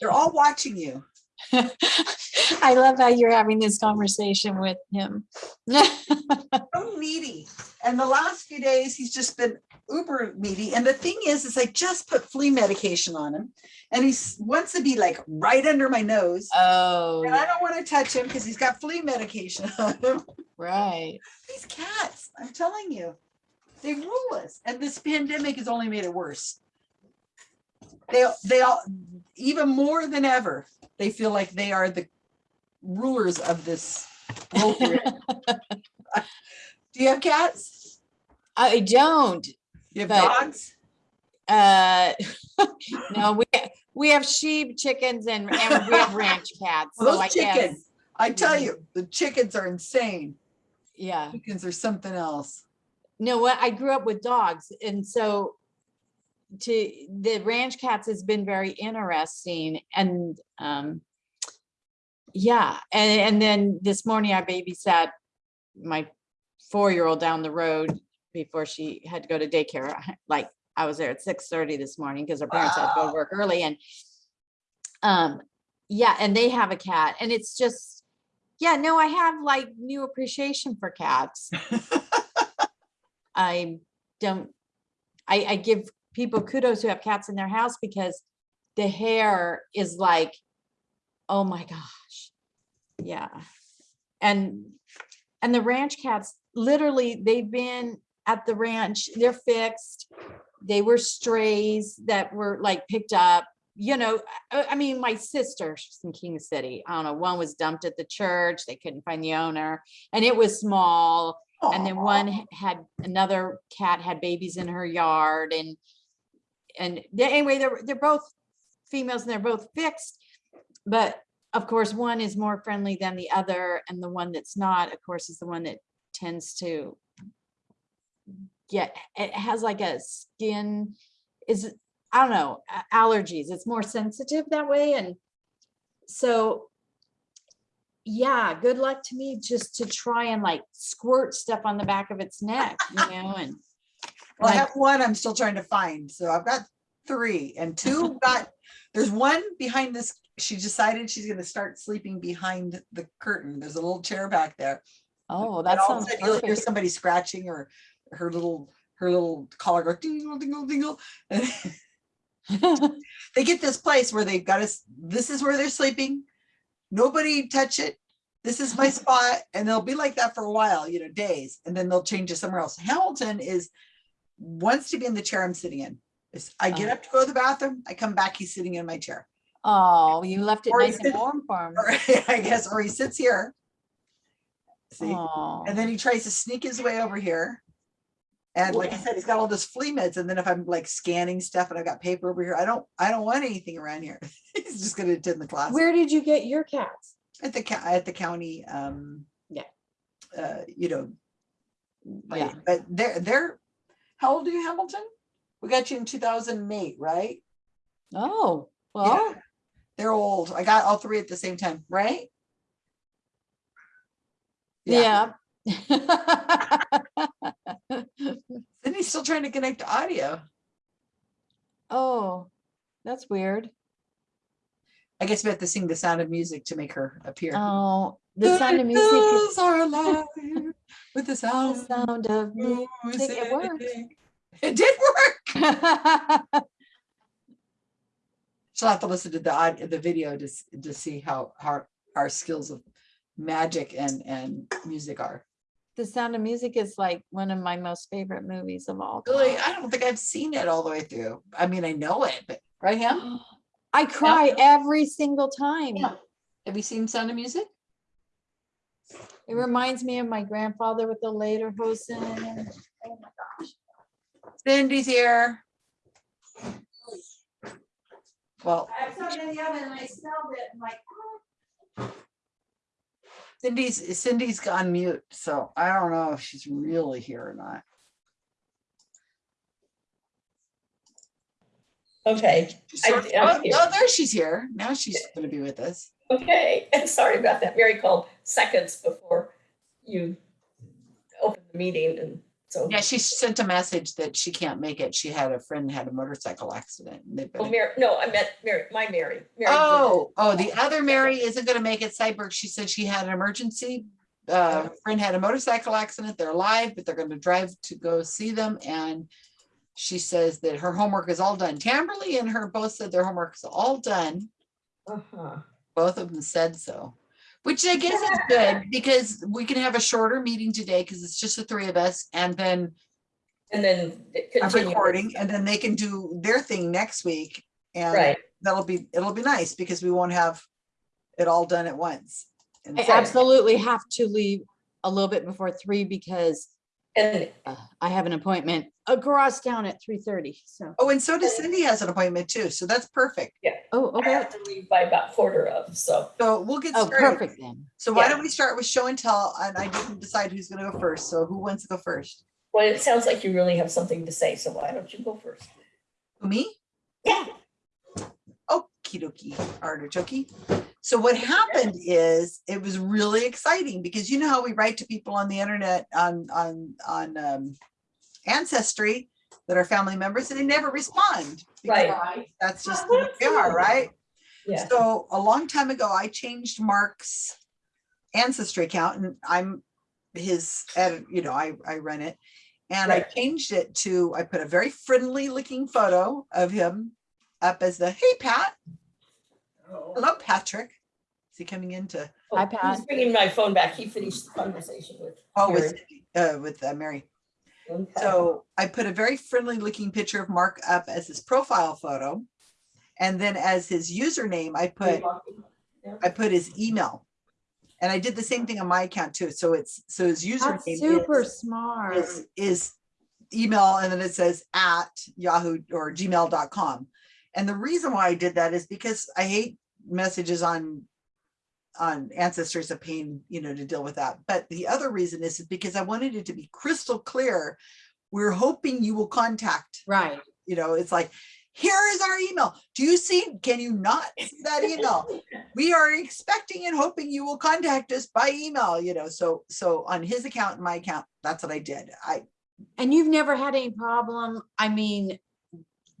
They're all watching you. I love how you're having this conversation with him. So needy. And the last few days, he's just been uber needy. And the thing is, is I just put flea medication on him. And he wants to be like right under my nose. Oh, And I don't want to touch him because he's got flea medication on him. right. These cats, I'm telling you, they rule us. And this pandemic has only made it worse. They, they all, even more than ever, they feel like they are the rulers of this. world we're in. Do you have cats? I don't. You have But- dogs? Uh, no, we, we have sheep, chickens and, and we have ranch cats. Well, So I Those chickens, guess, I tell you, the chickens are insane. yeah. Chickens are something else. No, what, I grew up with dogs and so to, the ranch cats has been very interesting and, um, yeah, and, and then this morning I babysat my four-year-old down the road before she had to go to daycare. Like, I was there at six thirty this morning because her parents had to go to work early and, um, yeah, and they have a cat and it's just, yeah, no, I have like new appreciation for cats. I don't, I, I give people kudos who have cats in their house because the hair is like, oh my gosh. Yeah. And, and the ranch cats, literally, they've been at the ranch, they're fixed. They were strays that were like picked up, you know, I, I mean, my sister, she's in King City. I don't know, one was dumped at the church. They couldn't find the owner and it was small and then one had another cat had babies in her yard and and anyway they're they're both females and they're both fixed but of course one is more friendly than the other and the one that's not of course is the one that tends to get it has like a skin is i don't know allergies. It's more sensitive that way and so yeah, good luck to me just to try and like squirt stuff on the back of its neck, you know, and Well, I have one I'm still trying to find. So I've got three and two got, there's one behind this. She decided she's gonna start sleeping behind the curtain. There's a little chair back there. oh, that all sounds sudden You'll hear somebody scratching or her little, her little collar go dingle, dingle, dingle. And They get this place where they've got us, this is where they're sleeping. Nobody touch it. This is my spot. And they'll be like that for a while, you know, days, and then they'll change to somewhere else. Hamilton is, wants to be in the chair I'm sitting in. It's- I get Oh. up to go to the bathroom, I come back, he's sitting in my chair. Oh, you left it Or nice is and warm for him. Or I guess, or he sits here. See, Oh, and then he tries to sneak his way over here. And like I said, he's got all this flea meds. And then if I'm like scanning stuff and I've got paper over here, I don't, I don't want anything around here. He's just gonna attend the class. where did you get your cats? At the, at the county, um. Yeah. Uh, you know. Yeah. But they're, they're, how old are you, Hamilton? We got you in two thousand and eight, right? Oh, well, They're old. I got all three at the same time, right? yeah. Then he's still trying to connect to audio. Oh, that's weird. I guess we have to sing the sound of music to make her appear. Oh, the sound of music is are alive with the the sound sound of music. It worked. It did work. She'll have to listen to the the video to, to see how, how our skills of magic and, and music are. The Sound of Music is like one of my most favorite movies of all Really. I don't think I've seen it all the way through. I mean, I know it, but, right, Ham? I cry every single time. Yeah. Have you seen Sound of Music? It reminds me of my grandfather with the Lederhosen. Oh my gosh. Cindy's here. Well, I put it in the oven and I smelled it. I'm like, "Oh." Cindy's, Cindy's gone mute, so I don't know if she's really here or not. Okay, I- I'm Oh, oh, there she's here. Now she's gonna be with us. Okay. and Sorry about that. Mary called seconds before you opened the meeting and So, Yeah, she sent a message that she can't make it. She had a friend had a motorcycle accident. and they've oh, Mary, no, I meant Mary, my Mary. Mary Oh, oh, the other Mary isn't gonna make it Cyberg. She said she had an emergency. Uh, her friend had a motorcycle accident. They're alive, but they're gonna drive to go see them and she says that her homework is all done. Tamberly and her both said their homework is all done. Uh-huh. Both of them said so, which I guess is good because we can have a shorter meeting today because it's just the three of us and then And then it a continues. recording and then they can do their thing next week. And Right, that'll be, it'll be nice because we won't have it all done at once. And I so- absolutely have to leave a little bit before three because and uh, I have an appointment across down at three thirty, so. Oh, and so does Cindy has an appointment too, so that's perfect. Yeah. Oh, I okay. have to leave by about quarter of, so. So we'll get Oh, started. perfect then. So why Yeah. don't we start with show and tell? And I didn't decide who's gonna go first, so who wants to go first? Well, it sounds like you really have something to say, so why don't you go first? Me? Yeah. Okie dokie, artichoke. So what happened is, it was really exciting because you know how we write to people on the internet on, on, on um, Ancestry that are family members and they never respond. Right. That's just who they are, right? Yeah, So a long time ago, I changed Mark's ancestry account and I'm his, edit- you know, I, I run it. And I changed it to, I put a very friendly looking photo of him up as the, hey, Pat. Hello, Patrick. Is he coming into, Oh, Hi, Pat. He's bringing my phone back. He finished the conversation with. oh, with, uh, with uh, Mary. Okay. So I put a very friendly looking picture of Mark up as his profile photo. And then as his username, I put I put his email. And I did the same thing on my account too. So it's, so his That's username super is, smart. is, is email and then it says at Yahoo or gmail.com. And the reason why I did that is because I hate messages on on ancestors of pain, you know, to deal with that. But the other reason is because I wanted it to be crystal clear. We're hoping you will contact Right. you know, it's like, here is our email. Do you see, can you not see that email? We are expecting and hoping you will contact us by email, you know, so, so on his account and my account, that's what I did. I, And you've never had any problem, I mean,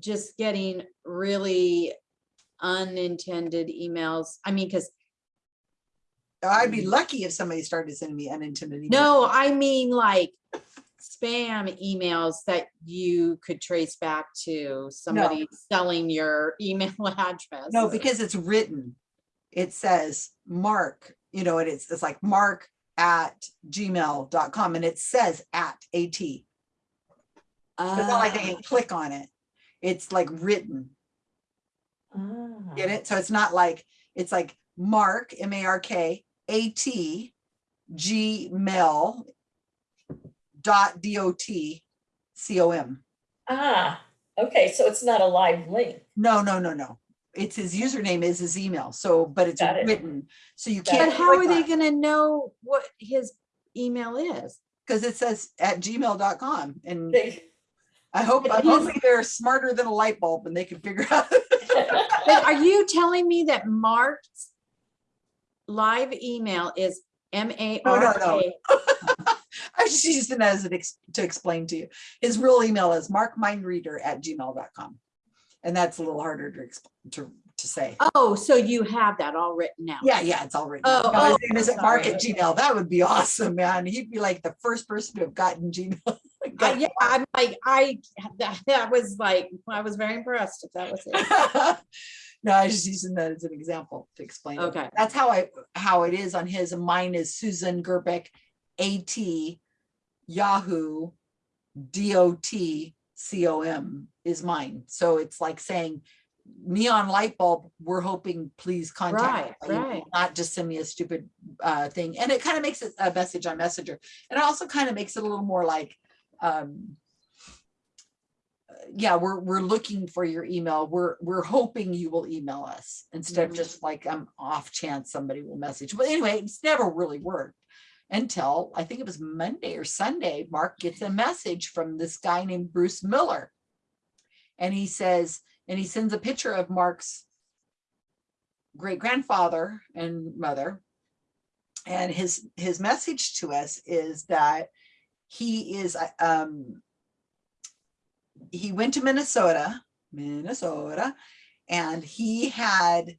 just getting really unintended emails? I mean, because, I'd be lucky if somebody started sending me emails. no, I mean like spam emails that you could trace back to somebody selling your email address. No, because it's written. It says Mark, you know, and it's, it's like mark at gmail.com and it says at AT. It's not like they Ah, can click on it. It's like written. Ah, Get it? So it's not like, it's like Mark, M A R K, A T, Gmail dot D O T C O M. Ah, okay, so it's not a live link. No, no, no, no. It's his username is his email. So, but it's Got it. written. So you Got can't. But how are they gonna know what his email is? Because it says at gmail.com and They- I hope, I'm his- hoping they're smarter than a light bulb and they can figure out. But are you telling me that Mark's live email is M A oh, No, no, no. K? I just used it as an ex, to explain to you. His real email is markmindreader at gmail.com. And that's a little harder to, to, to say. Oh, so you have that all written out? Yeah, yeah, it's all written. Oh. No, his oh, name isn't Mark at Gmail. That would be awesome, man. He'd be like the first person to have gotten Gmail. I, yeah, I'm like, I, that, that was like, I was very impressed if that was it. No, I was just using that as an example to explain. it. Okay. That's how I, how it is on his, and mine is Susan Gerbeck, AT, Yahoo, DOT, COM is mine. So it's like saying neon light bulb, we're hoping, please contact. Right, me, right. Not just send me a stupid uh thing. And it kind of makes it a message on Messenger. And it also kind of makes it a little more like, um, yeah, we're, we're looking for your email. We're, we're hoping you will email us instead of Mhm. just like, I'm off chance somebody will message. But anyway, it's never really worked until I think it was Monday or Sunday, Mark gets a message from this guy named Bruce Miller. And he says, and he sends a picture of Mark's great grandfather and mother. And his, his message to us is that he is, uh, um, he went to Minnesota, Minnesota, and he had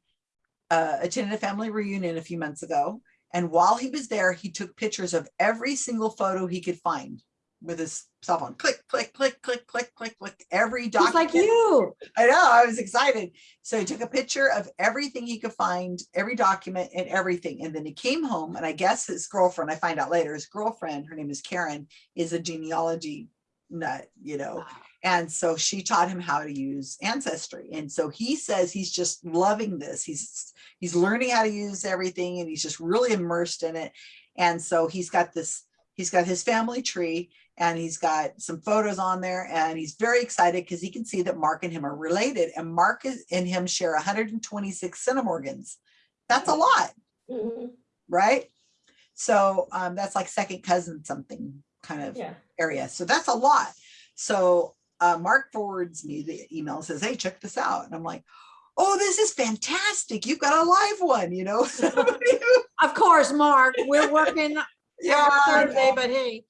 uh, attended a family reunion a few months ago. And while he was there, he took pictures of every single photo he could find with his cell phone. Click, click, click, click, click, click, click, every Just document. like you. I know, I was excited. So he took a picture of everything he could find, every document and everything. And then he came home and I guess his girlfriend, I find out later, his girlfriend, her name is Karen, is a genealogy nut, you know. And so she taught him how to use Ancestry. And so he says he's just loving this. He's he's learning how to use everything and he's just really immersed in it. And so he's got this, he's got his family tree and he's got some photos on there and he's very excited because he can see that Mark and him are related and Mark is, and him share 126 centimorgans. That's a lot, Mhm, right? So um, that's like second cousin something kind of Yeah, area. So that's a lot. So uh, Mark forwards me the email and says, hey, check this out. And I'm like, oh, this is fantastic. You've got a live one, you know? Of course, Mark, we're working yeah, Thursday, but hey.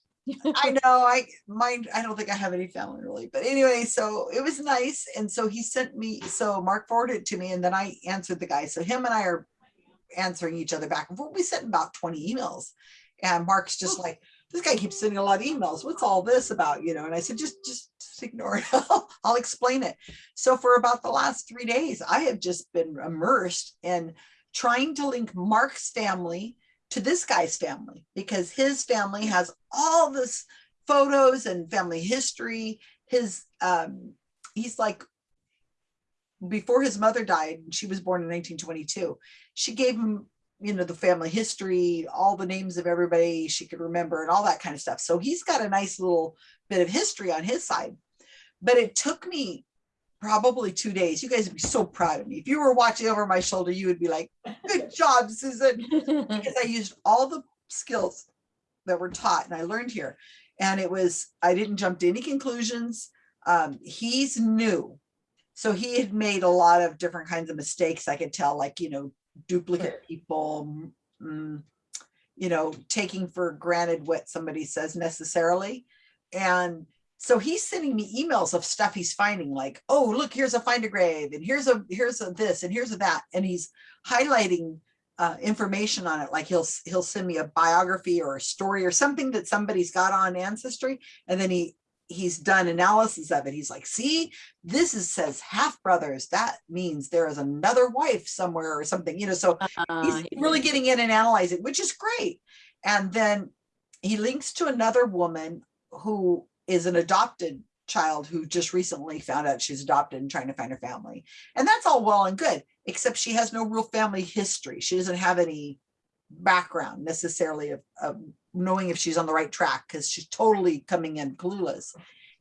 I know I mind I don't think I have any family really but anyway so it was nice and so he sent me so Mark forwarded it to me and then I answered the guy so him and I are answering each other back and forth we sent about 20 emails and Mark's just like this guy keeps sending a lot of emails what's all this about you know and I said just just, just ignore it I'll explain it so for about the last three days I have just been immersed in trying to link Mark's family to this guy's family because his family has all this photos and family history. His um he's like before his mother died, she was born in 1922. She gave him, you know, the family history, all the names of everybody she could remember and all that kind of stuff. So he's got a nice little bit of history on his side. But it took me probably two days. You guys would be so proud of me. If you were watching over my shoulder, you would be like, good job, Susan because I used all the skills that were taught and I learned here. And it was, I didn't jump to any conclusions. Um, he's new. So he had made a lot of different kinds of mistakes. I could tell like, you know, duplicate people, mm, you know, taking for granted what somebody says necessarily. And so he's sending me emails of stuff he's finding like, oh, look, here's a find a grave and here's a, here's a this and here's a that. And he's highlighting uh, information on it. Like he'll, he'll send me a biography or a story or something that somebody's got on ancestry. And then he, he's done analysis of it. He's like, see, this is says half brothers. That means there is another wife somewhere or something, you know, so Uh, he's really getting in and analyzing, which is great. And then he links to another woman who is an adopted child who just recently found out she's adopted and trying to find her family. And that's all well and good, except she has no real family history. She doesn't have any background necessarily of, of knowing if she's on the right track because she's totally coming in clueless.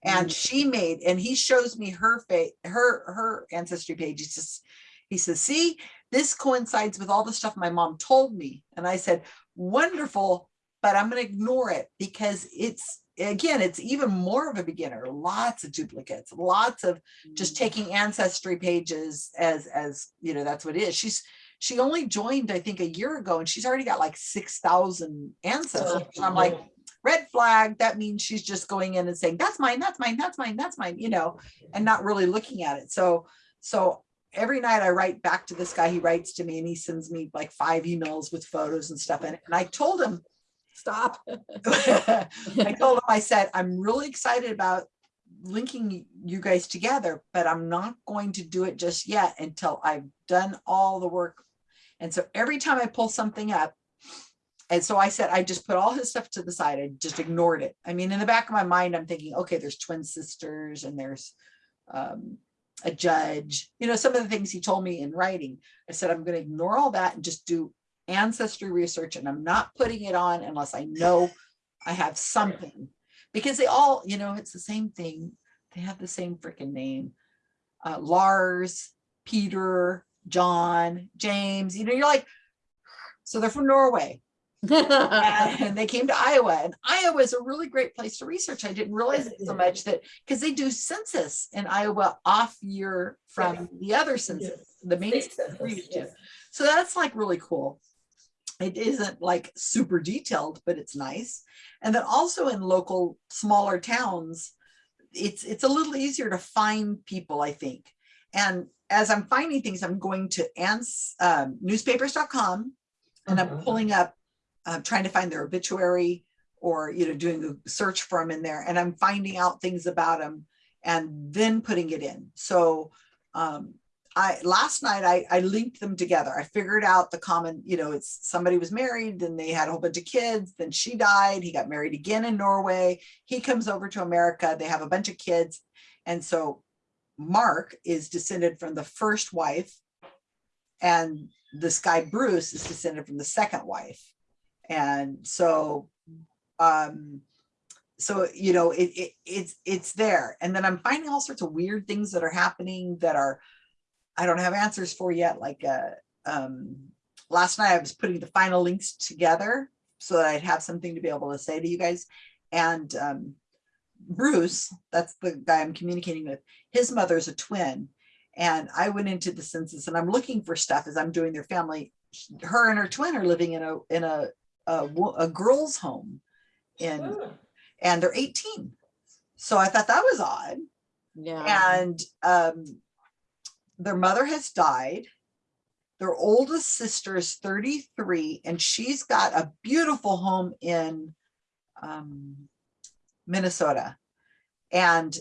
And Mm. she made, and he shows me her fa her her ancestry page. He says, he says, see, this coincides with all the stuff my mom told me. And I said, wonderful, but I'm going to ignore it because it's, again, it's even more of a beginner, lots of duplicates, lots of just taking ancestry pages as, as, you know, that's what it is. She's, she only joined, I think, a year ago and she's already got like 6,000 ancestors. And I'm like, red flag, that means she's just going in and saying, that's mine, that's mine, that's mine, that's mine, you know, and not really looking at it. So, so every night I write back to this guy, he writes to me and he sends me like five emails with photos and stuff it. And I told him, Stop. I told him, I said, I'm really excited about linking you guys together, but I'm not going to do it just yet until I've done all the work. And so every time I pull something up, and so I said, I just put all his stuff to the side. I just ignored it. I mean, in the back of my mind, I'm thinking, okay, there's twin sisters and there's um, a judge, you know, some of the things he told me in writing. I said, I'm going to ignore all that and just do ancestry research. And I'm not putting it on unless I know I have something because they all, you know, it's the same thing. They have the same freaking name. Uh, Lars, Peter, John, James, you know, you're like, so they're from Norway and they came to Iowa and Iowa is a really great place to research. I didn't realize it so much that because they do census in Iowa off year from the other census, the main State census we census, used to. yes. So that's like really cool. it isn't like super detailed, but it's nice. And then also in local smaller towns, it's it's a little easier to find people, I think. And as I'm finding things, I'm going to ans um, newspapers.com and I'm Mhm. pulling up, uh, trying to find their obituary or you know doing a search for them in there, and I'm finding out things about them and then putting it in. So um, I last night I, I linked them together. I figured out the common, you know, it's somebody was married, then they had a whole bunch of kids, then she died. He got married again in Norway. He comes over to America. They have a bunch of kids. And so Mark is descended from the first wife. And this guy Bruce is descended from the second wife. And so um so you know it, it it's it's there and then i'm finding all sorts of weird things that are happening that are i don't have answers for yet like uh um last night i was putting the final links together so that i'd have something to be able to say to you guys and um bruce that's the guy i'm communicating with his mother's a twin and i went into the census and i'm looking for stuff as i'm doing their family her and her twin are living in a in a a, a girls home in Hmm. and they're 18. So I thought that was odd. Yeah. And um, their mother has died. Their oldest sister is 33, and she's got a beautiful home in um, Minnesota. And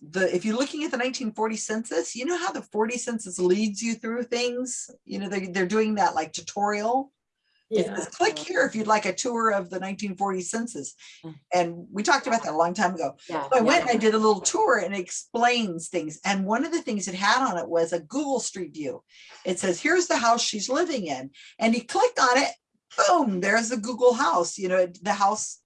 the if you're looking at the 1940 census, you know how the 40 census leads you through things. You know they're, they're doing that like tutorial. Yeah. says, click here if you'd like a tour of the 1940 census. Mm. And we talked about that a long time ago. Yeah. So I yeah. went and I did a little tour and it explains things. And one of the things it had on it was a Google Street View. It says, here's the house she's living in. And you click on it, boom, there's the Google house, you know, the house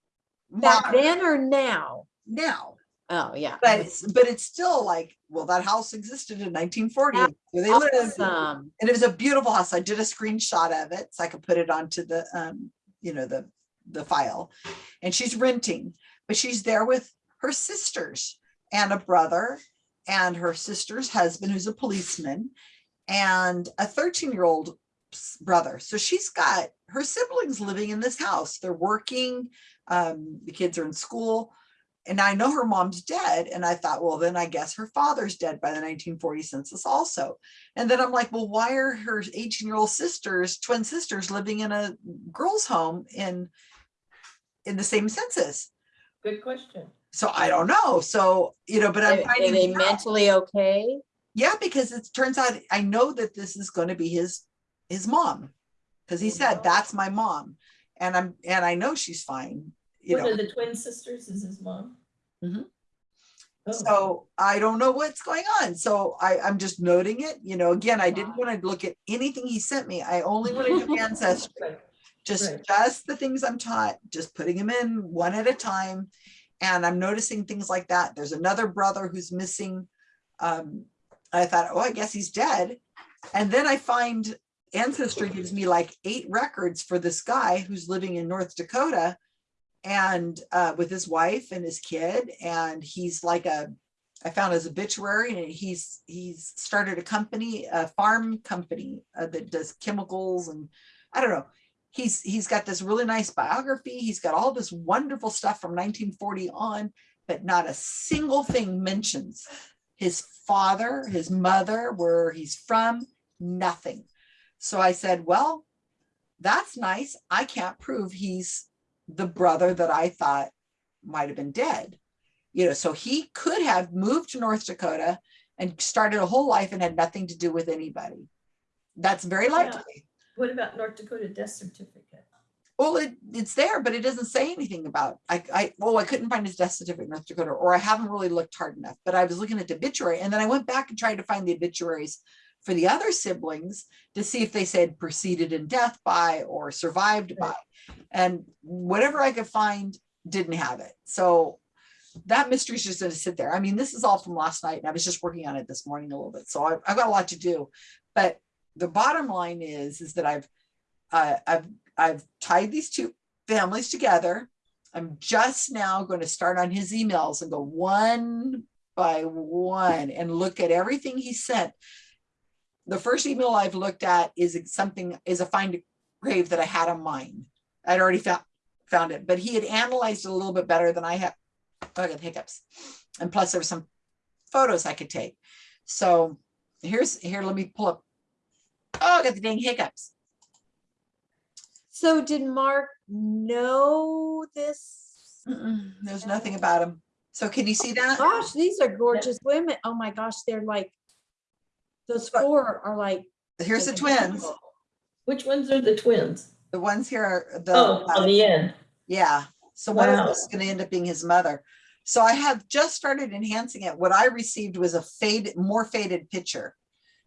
Back modern then or now? now. Oh, yeah. But it's, but it's still like, well, that house existed in 1940. and Where they lived. Awesome. And it was a beautiful house. I did a screenshot of it so I could put it onto the, um, you know, the, the file. And she's renting, but she's there with her sisters and a brother and her sister's husband, who's a policeman, and a 13-year-old brother. So she's got her siblings living in this house. They're working, um, the kids are in school. And I know her mom's dead. And I thought, well, then I guess her father's dead by the 1940 census also. And then I'm like, well, why are her 18 year old sisters, twin sisters living in a girls home in, in the same census? Good question. So I don't know. So, you know, but I'm Are are finding, they out. mentally okay? yeah, because it turns out, I know that this is going to be his, his mom. Cause he said, Wow. that's my mom. And I'm, and I know she's fine, you One know. of the twin sisters is his mom. Mhm. Oh, So I don't know what's going on. So I, I'm just noting it, you know, again, I didn't want to look at anything he sent me. I only want to do ancestry. right. just Right. just the things I'm taught, just putting them in one at a time. And I'm noticing things like that. There's another brother who's missing. Um, I thought, oh, I guess he's dead. And then I find Ancestry gives me like eight records for this guy who's living in North Dakota and uh, with his wife and his kid. And he's like a, I found his obituary and he's he's started a company, a farm company uh, that does chemicals and I don't know he's he's got this really nice biography he's got all this wonderful stuff from 1940 on but not a single thing mentions his father his mother where he's from nothing so i said well that's nice i can't prove he's the brother that i thought might have been dead you know so he could have moved to north dakota and started a whole life and had nothing to do with anybody that's very Yeah. likely What about North Dakota death certificate? Well, it, it's there, but it doesn't say anything about, I, I, well, I couldn't find his death certificate in North Dakota, or I haven't really looked hard enough, but I was looking at the obituary and then I went back and tried to find the obituaries for the other siblings to see if they said preceded in death by or survived by. And whatever I could find didn't have it. So that mystery's just gonna sit there. I mean, this is all from last night and I was just working on it this morning a little bit. So I've, I've got a lot to do. But the bottom line is, is that I've, uh, I've, I've tied these two families together. I'm just now going to start on his emails and go one by one and look at everything he sent. The first email I've looked at is something is a find a grave that I had on mine. I'd already found, found it, but he had analyzed it a little bit better than I had. Oh, I got hiccups. And plus there were some photos I could take. So here's, here, let me pull up. Oh, I got the dang hiccups. So did Mark know this? Mm-mm, There's nothing about him. So can you see oh that? Gosh, these are gorgeous women. Oh my gosh, they're like, those four are like. Here's the identical. twins. Which ones are the twins? The ones here are the. Oh, uh, on the end. Yeah, so one of Wow. us is gonna end up being his mother. So I have just started enhancing it. What I received was a faded, more faded picture.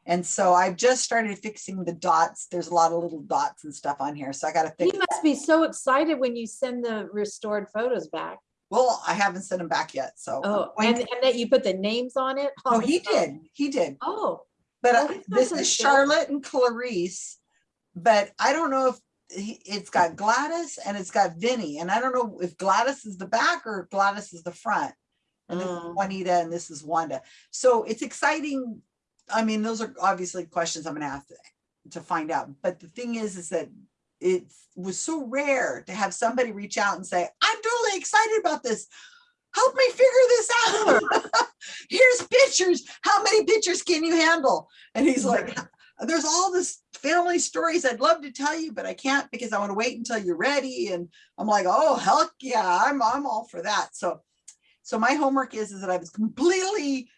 And so I've just started fixing the dots. There's a lot of little dots and stuff on here, so I gotta You fix. must be so excited when you send the restored photos back. Well, I haven't sent them back yet, so. Oh, and, and that you put the names on it? Oh, he did, he did. Oh, But I- this is. Charlotte and Clarice. But I don't know if he- it's got Gladys and it's got Vinny. And I don't know if Gladys is the back or Gladys is the front. And this is Mm. Juanita and this is Wanda. So it's exciting. I mean, those are obviously questions I'm gonna have to, to find out. But the thing is, is that it was so rare to have somebody reach out and say, I'm totally excited about this. Help me figure this out. Here's pictures. How many pictures can you handle? And he's mm-hmm. like, there's all this family stories I'd love to tell you, but I can't because I want to wait until you're ready. And I'm like, oh, heck yeah, I'm, I'm all for that. So, so my homework is, is that I was completely,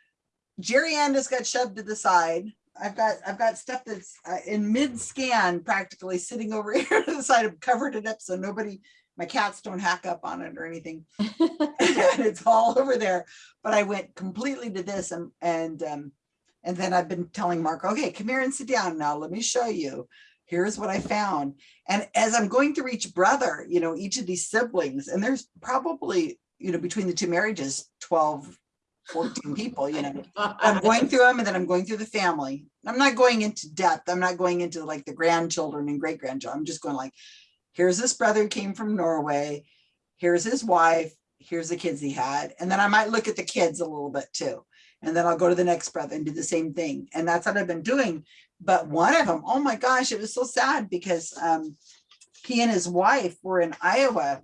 Jerry Andis got shoved to the side. I've got, I've got stuff that's uh, in mid scan practically sitting over here to the side. I've covered it up so nobody, my cats don't hack up on it or anything. and it's all over there. But I went completely to this and, and, um, and then I've been telling Mark, okay, come here and sit down now. Let me show you. Here's what I found. And as I'm going through each brother, you know, each of these siblings, and there's probably, you know, between the two marriages, 12, 14 people, you know, I'm going through them and then I'm going through the family. I'm not going into depth. I'm not going into like the grandchildren and great grandchildren. I'm just going like, here's this brother who came from Norway. Here's his wife. Here's the kids he had. And then I might look at the kids a little bit too. And then I'll go to the next brother and do the same thing. And that's what I've been doing. But one of them, oh my gosh, it was so sad because um, he and his wife were in Iowa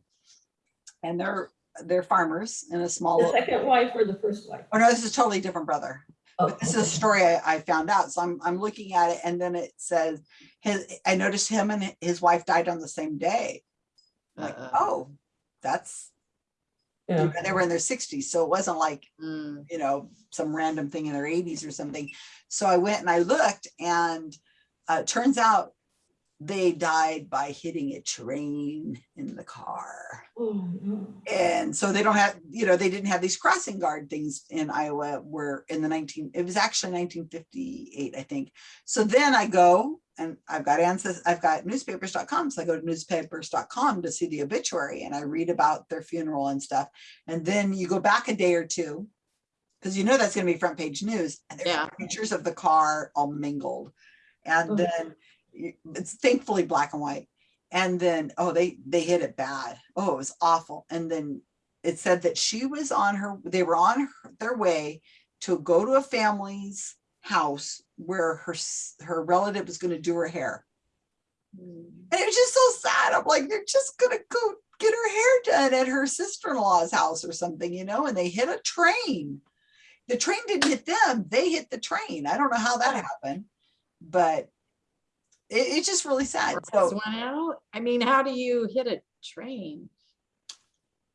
and they're they're farmers in a small. The little- second wife or the first wife? Oh no, this is a totally different brother. Oh, But this is a story I, I found out. So I'm, I'm looking at it and then it says his, I noticed him and his wife died on the same day. Like, Uh-uh. oh, that's, Yeah. they were in their sixties. So it wasn't like, Mm. you know, some random thing in their eighties or something. So I went and I looked and uh, it turns out they died by hitting a train in the car. Oh, no. And so they don't have, you know, they didn't have these crossing guard things in Iowa where in the 19, it was actually 1958, I think. So then I go and I've got ancestors, I've got newspapers.com. So I go to newspapers.com to see the obituary and I read about their funeral and stuff. And then you go back a day or two because you know that's going to be front page news and there's Yeah. pictures of the car all mingled. And Oh. then it's thankfully black and white. And then, oh, they, they hit it bad. Oh, it was awful. And then it said that she was on her, they were on her- their way to go to a family's house where her, her relative was gonna do her hair. Mm. And it was just so sad. I'm like, they're just gonna go get her hair done at her sister-in-law's house or something, you know, and they hit a train. The train didn't hit them, they hit the train. I don't know how that happened, but it, it's just really sad. Gas So went out? I mean, how do you hit a train?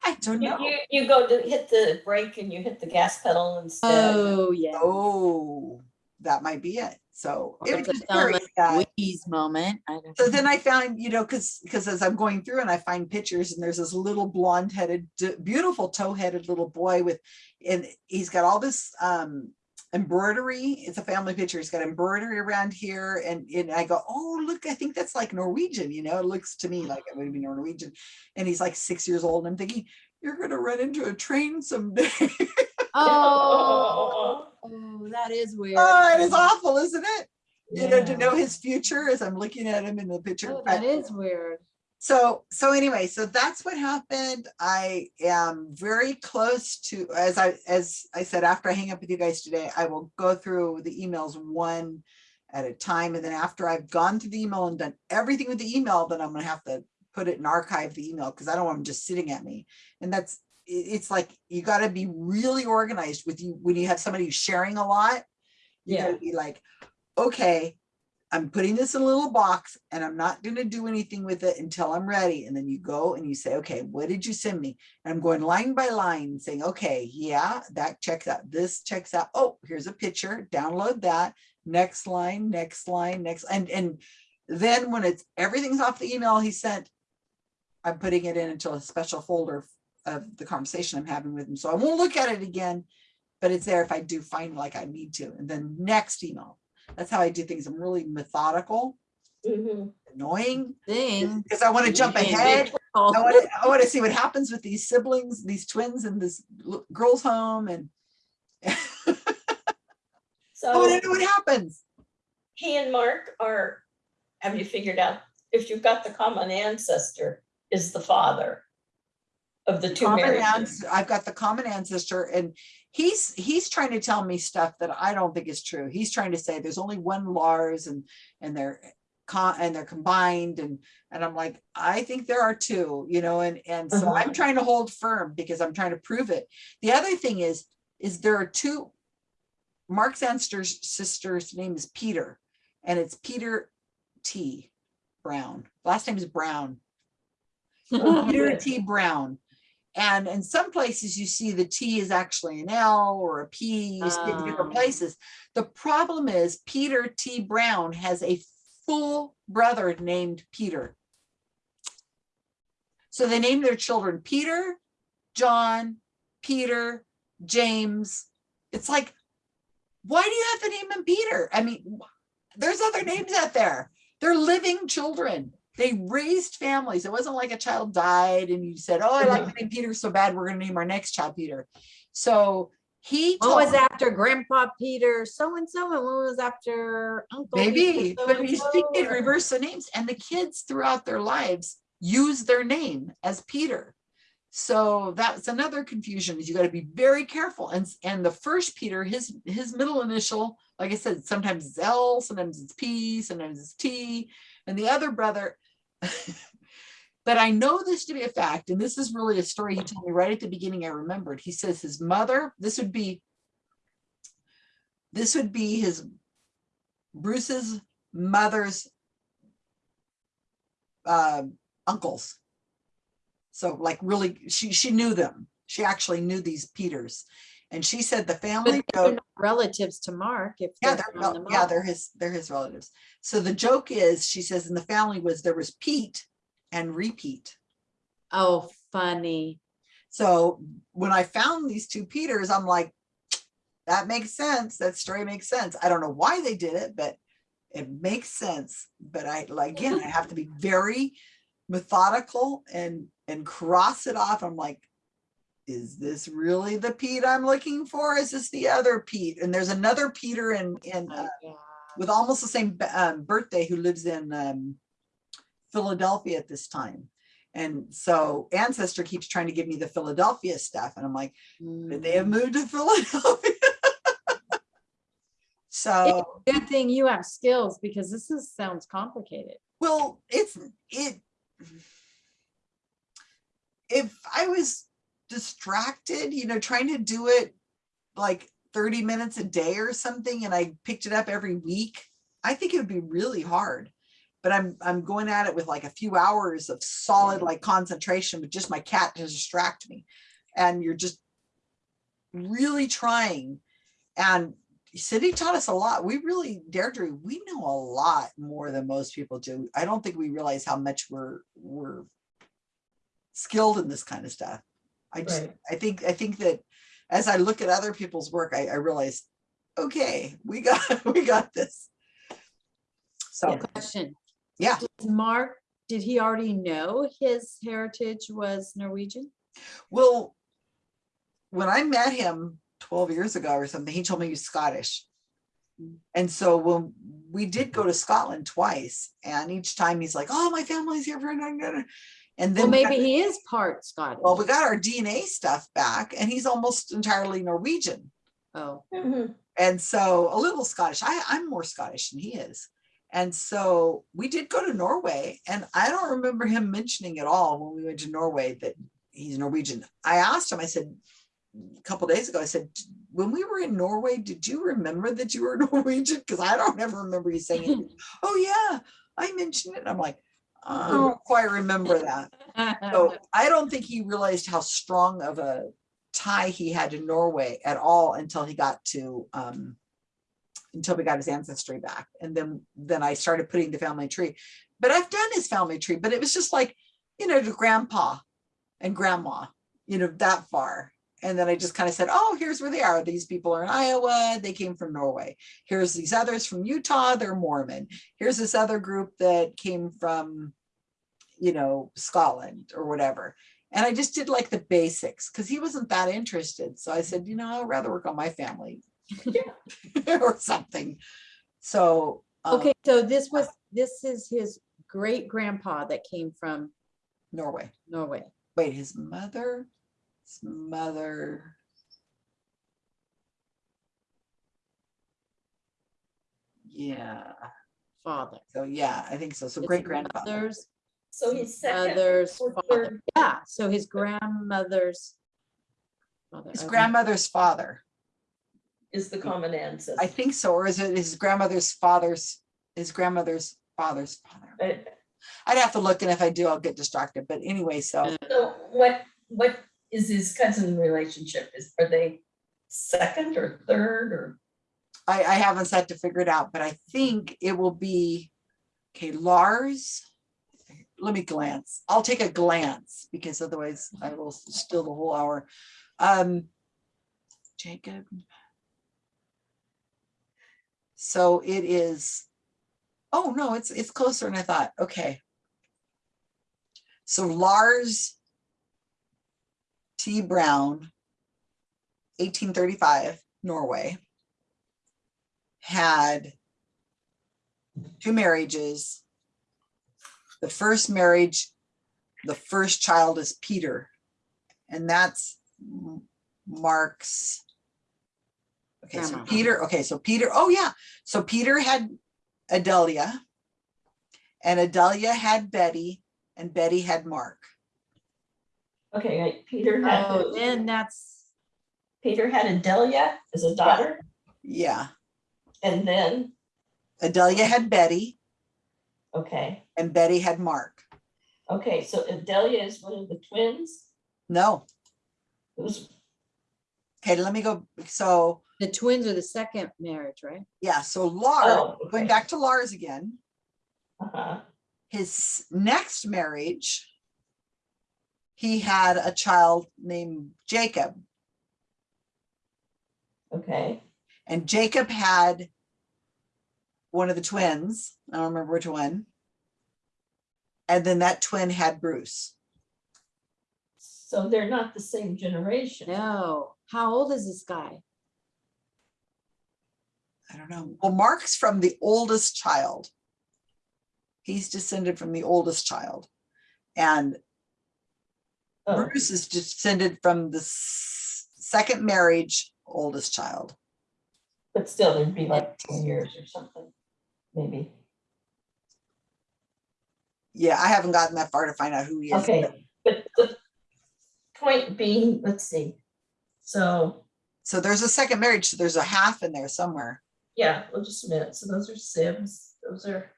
I don't You, know. you, you go to hit the brake and you hit the gas pedal instead. Oh, yeah. Oh, that might be it. So it was a just very Thelma sad. Moment. So know. then I found, you know, because because as I'm going through and I find pictures and there's this little blonde headed, beautiful tow headed little boy with, and he's got all this um embroidery. It's a family picture. He's got embroidery around here. And, and I go, oh, look, I think that's like Norwegian, you know, it looks to me mm. like it would be Norwegian. And he's like six years old. And I'm thinking, you're going to run into a train someday. Oh, oh, that is weird. oh, it is mm. awful, isn't it? You know, to know his future as I'm looking at him in the picture. Oh, but- that is weird. So so anyway so that's what happened i am very close to as i as i said after i hang up with you guys today i will go through the emails one at a time. And then after I've gone through the email and done everything with the email, then I'm gonna have to put it in archive the email because I don't want them just sitting at me. And that's, it's like, you gotta be really organized with you, when you have somebody who's sharing a lot. You Yeah. gotta be like, okay, I'm putting this in a little box and I'm not gonna do anything with it until I'm ready. And then you go and you say, okay, what did you send me? And I'm going line by line saying, okay, yeah, that checks out, this checks out. Oh, here's a picture, download that. Next line, next line, next, and, and then when it's, everything's off the email he sent, I'm putting it in into a special folder of the conversation I'm having with him. So I won't look at it again, but it's there if I do find like I need to. And then next email. That's how I do things. I'm really methodical, Mhm. annoying, Thing. because I want to jump ahead. I want to, I want to see what happens with these siblings, these twins in this girl's home and so I want to know what happens. he and Mark are, have you figured out, if you've got the common ancestor, is the father of the two Common ans- I've got the common ancestor and he's, he's trying to tell me stuff that I don't think is true. He's trying to say there's only one Lars and, and they're and they're combined and, and I'm like, I think there are two, you know, and, and so I'm Uh-huh. trying to hold firm because I'm trying to prove it. The other thing is, is there are two, Mark's ancestor's sister's name is Peter and it's Peter T. Brown. Last name is Brown. Peter T. Brown. And in some places you see the T is actually an L or a P, you see it in different Oh. places. The problem is Peter T. Brown has a full brother named Peter. So they named their children Peter, John, Peter, James. It's like, why do you have to name them Peter? I mean, there's other names out there. They're living children. They raised families. It wasn't like a child died and you said, oh, I like the name Peter so bad, we're gonna name our next child Peter. So he. What was after Grandpa Peter, so and so, and what was after Uncle? Maybe, but he's or- reverse the names and the kids throughout their lives use their name as Peter. So that's another confusion is you got to be very careful. And, and the first Peter, his, his middle initial, like I said, sometimes it's L, sometimes it's P, sometimes it's T, and the other brother. But I know this to be a fact, and this is really a story he told me right at the beginning. I remembered. He says his mother, this would be, this would be his Bruce's mother's um, uncles. So like really, she, she knew them. She actually knew these Peters. And she said the family joke, relatives to Mark if yeah, they're they're, the yeah, they're his, they're his relatives. So the joke is, she says in the family was, there was Pete and repeat. Oh, funny. So when I found these two Peters, I'm like, that makes sense. That story makes sense. I don't know why they did it, but it makes sense. But I, like, again, I have to be very methodical and, and cross it off. I'm like, is this really the Pete I'm looking for? Is this the other Pete? And there's another Peter in, in, Oh, uh, yeah. with almost the same um, birthday who lives in um, Philadelphia at this time. And so Ancestry keeps trying to give me the Philadelphia stuff. And I'm like, did they have Mm. moved to Philadelphia? so, Good thing you have skills because this is, sounds complicated. well, it's, it, if I was distracted, you know, trying to do it like 30 minutes a day or something, and I picked it up every week, I think it would be really hard. But I'm, I'm going at it with like a few hours of solid like concentration with just my cat to distract me. And you're just really trying. And Cindy taught us a lot. We really, Deirdre, we know a lot more than most people do. I don't think we realize how much we're, we're skilled in this kind of stuff. I just, Right. I think, I think that as I look at other people's work, I, I realize, okay, we got, we got this. So, Question. Yeah. Does Mark, did he already know his heritage was Norwegian? well, when I met him twelve years ago or something, he told me he was Scottish. Mm. And so when we did go to Scotland twice, and each time he's like, oh, my family's here for, and Well, then. got- maybe he is part Scottish. Well, we got our DNA stuff back and he's almost entirely Norwegian. Oh, Mhm. And so a little Scottish. I, I'm more Scottish than he is. And so we did go to Norway, and I don't remember him mentioning at all when we went to Norway that he's Norwegian. I asked him, I said, a couple days ago, I said, when we were in Norway, did you remember that you were Norwegian? Because I don't ever remember you saying it. oh, yeah, I mentioned it. I'm like, I don't quite remember that. So I don't think he realized how strong of a tie he had to Norway at all until he got to um until we got his ancestry back. And then then I started putting the family tree. But I've done his family tree, but it was just like, you know, to grandpa and grandma, you know, that far. And then I just kind of said, oh, here's where they are. These people are in Iowa. They came from Norway. Here's these others from Utah. They're Mormon. Here's this other group that came from, you know, Scotland or whatever. And I just did like the basics because he wasn't that interested. So I said, you know, I'd rather work on my family or something. So. um, Okay, so this was, this is his great grandpa that came from Norway. Norway. Wait, his mother, mother. Yeah, Father. so yeah, I think so. So His great grandfather. mother's So his second. Mother's or father. third. Yeah, so his grandmother's. father, His okay. grandmother's father. Is the common ancestor. I think so. Or is it his grandmother's father's, his grandmother's father's father? But- I'd have to look and if I do, I'll get distracted. But anyway, so So what, what is his cousin relationship? Is, are they second or third or? I, I haven't set to figure it out, but I think it will be, okay, Lars. Let me glance. I'll take a glance because otherwise I will steal the whole hour. Um, Jacob. So it is, oh no, it's, it's closer than I thought. Okay. So Lars T. Brown, eighteen thirty-five, Norway had two marriages. The first marriage, the first child is Peter, and that's Mark's. Okay, so Peter, okay, so Peter, oh yeah, so Peter had Adelia. And Adelia had Betty, and Betty had Mark. Okay, right, Peter Oh, had, then that's, Peter had Adelia as a daughter Yeah, and then, Adelia had Betty, okay, and Betty had Mark. okay, so Adelia is one of the twins. No, Who's, okay, let me go, so. the twins are the second marriage, right? Yeah, so Lars, Oh, going back to Lars again, uh-huh, his next marriage, he had a child named Jacob, okay, and Jacob had one of the twins. I don't remember which one. And then that twin had Bruce. so they're not the same generation. No, how old is this guy? I don't know. Well, Mark's from the oldest child. He's descended from the oldest child. And Oh, Bruce is descended from the second marriage, oldest child. But still, there'd be like ten years or something, maybe. Yeah, I haven't gotten that far to find out who he is. Okay, but the point being, let's see. So, So there's a second marriage, so there's a half in there somewhere. yeah, well, just a minute. So those are sibs, those are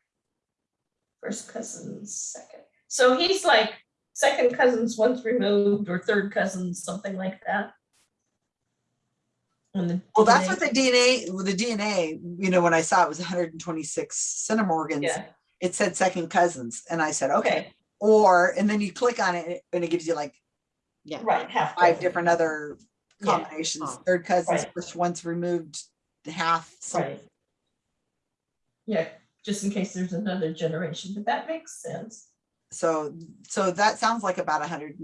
first cousins, second. So he's like second cousins once removed or third cousins, something like that. Well, that's what the DNA, the DNA, you know, when I saw it was hundred and twenty-six centimorgans, Yeah, it said second cousins. And I said, okay, okay, or, and then you click on it and it gives you like Yeah. right, half. five dozen. different other Yeah, uh-huh. combinations, Oh, third cousins, right. first once removed, half, something. Right. Yeah, just in case there's another generation, but that makes sense. So, so that sounds like about a hundred,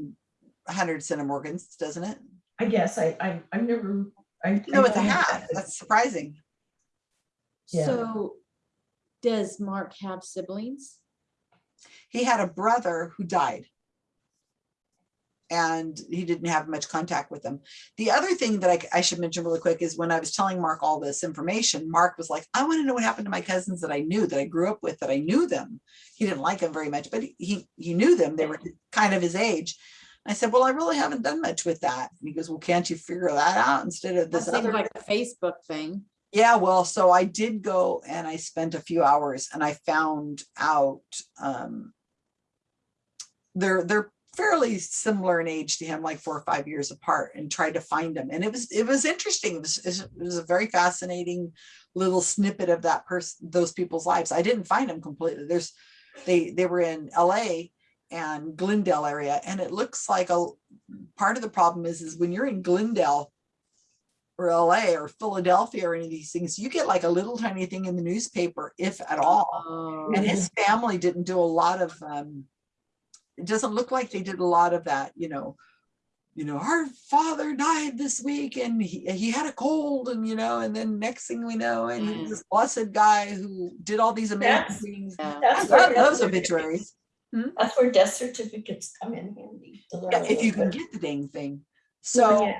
hundred centimorgans, doesn't it? I guess I, I, I've never, I. No, I it's a know half. that- That's surprising. Yeah. So does Mark have siblings? He had a brother who died. And he didn't have much contact with them. The other thing that I, I should mention really quick is when I was telling Mark all this information, Mark was like, I want to know what happened to my cousins that I knew, that I grew up with, that I knew them. He didn't like them very much, but he- he, knew them. They were kind of his age. I said, well, I really haven't done much with that. And he goes, well, can't you figure that out instead of this other? like a Facebook thing. Yeah, well, so I did go and I spent a few hours and I found out, um, they're, they're fairly similar in age to him, like four or five years apart and tried to find them. And it was, it was interesting. It was, it was a very fascinating little snippet of that person, those people's lives. I didn't find them completely. There's, they, they were in LA and Glendale area. And it looks like a, part of the problem is, is when you're in Glendale, or LA or Philadelphia or any of these things, you get like a little tiny thing in the newspaper, if at all. Oh, And his family didn't do a lot of, um, it doesn't look like they did a lot of that, you know. You know, our father died this week and he, he had a cold and, you know, and then next thing we know, and was this blessed guy who did all these amazing That's- things. I That's where love those obituaries. certificates- hmm? That's where death certificates come in handy. Yeah, if you can get the dang thing. Oh, so. yeah.